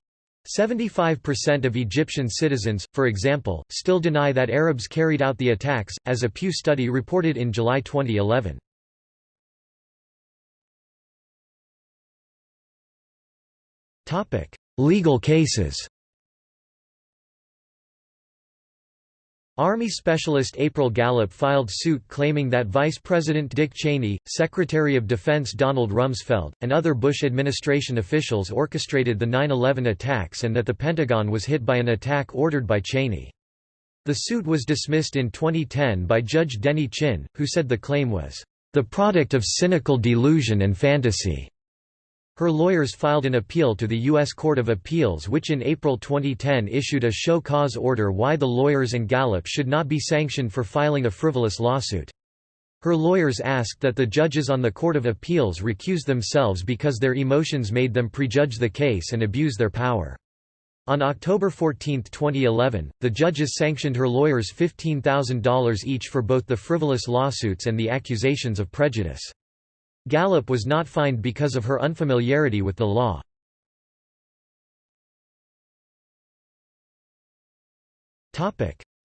75% of Egyptian citizens, for example, still deny that Arabs carried out the attacks, as a Pew study reported in July 2011. Legal cases Army specialist April Gallop filed suit claiming that Vice President Dick Cheney, Secretary of Defense Donald Rumsfeld, and other Bush administration officials orchestrated the 9-11 attacks and that the Pentagon was hit by an attack ordered by Cheney. The suit was dismissed in 2010 by Judge Denny Chin, who said the claim was, "...the product of cynical delusion and fantasy." Her lawyers filed an appeal to the U.S. Court of Appeals which in April 2010 issued a show cause order why the lawyers and Gallop should not be sanctioned for filing a frivolous lawsuit. Her lawyers asked that the judges on the Court of Appeals recuse themselves because their emotions made them prejudge the case and abuse their power. On October 14, 2011, the judges sanctioned her lawyers $15,000 each for both the frivolous lawsuits and the accusations of prejudice. Gallop was not fined because of her unfamiliarity with the law.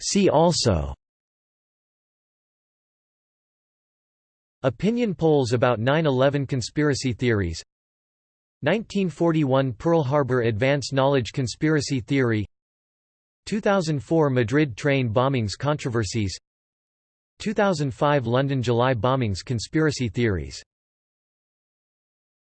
See also. Opinion polls about 9-11 conspiracy theories. 1941 Pearl Harbor Advance Knowledge Conspiracy Theory. 2004 Madrid train bombings controversies. 2005 London July bombings conspiracy theories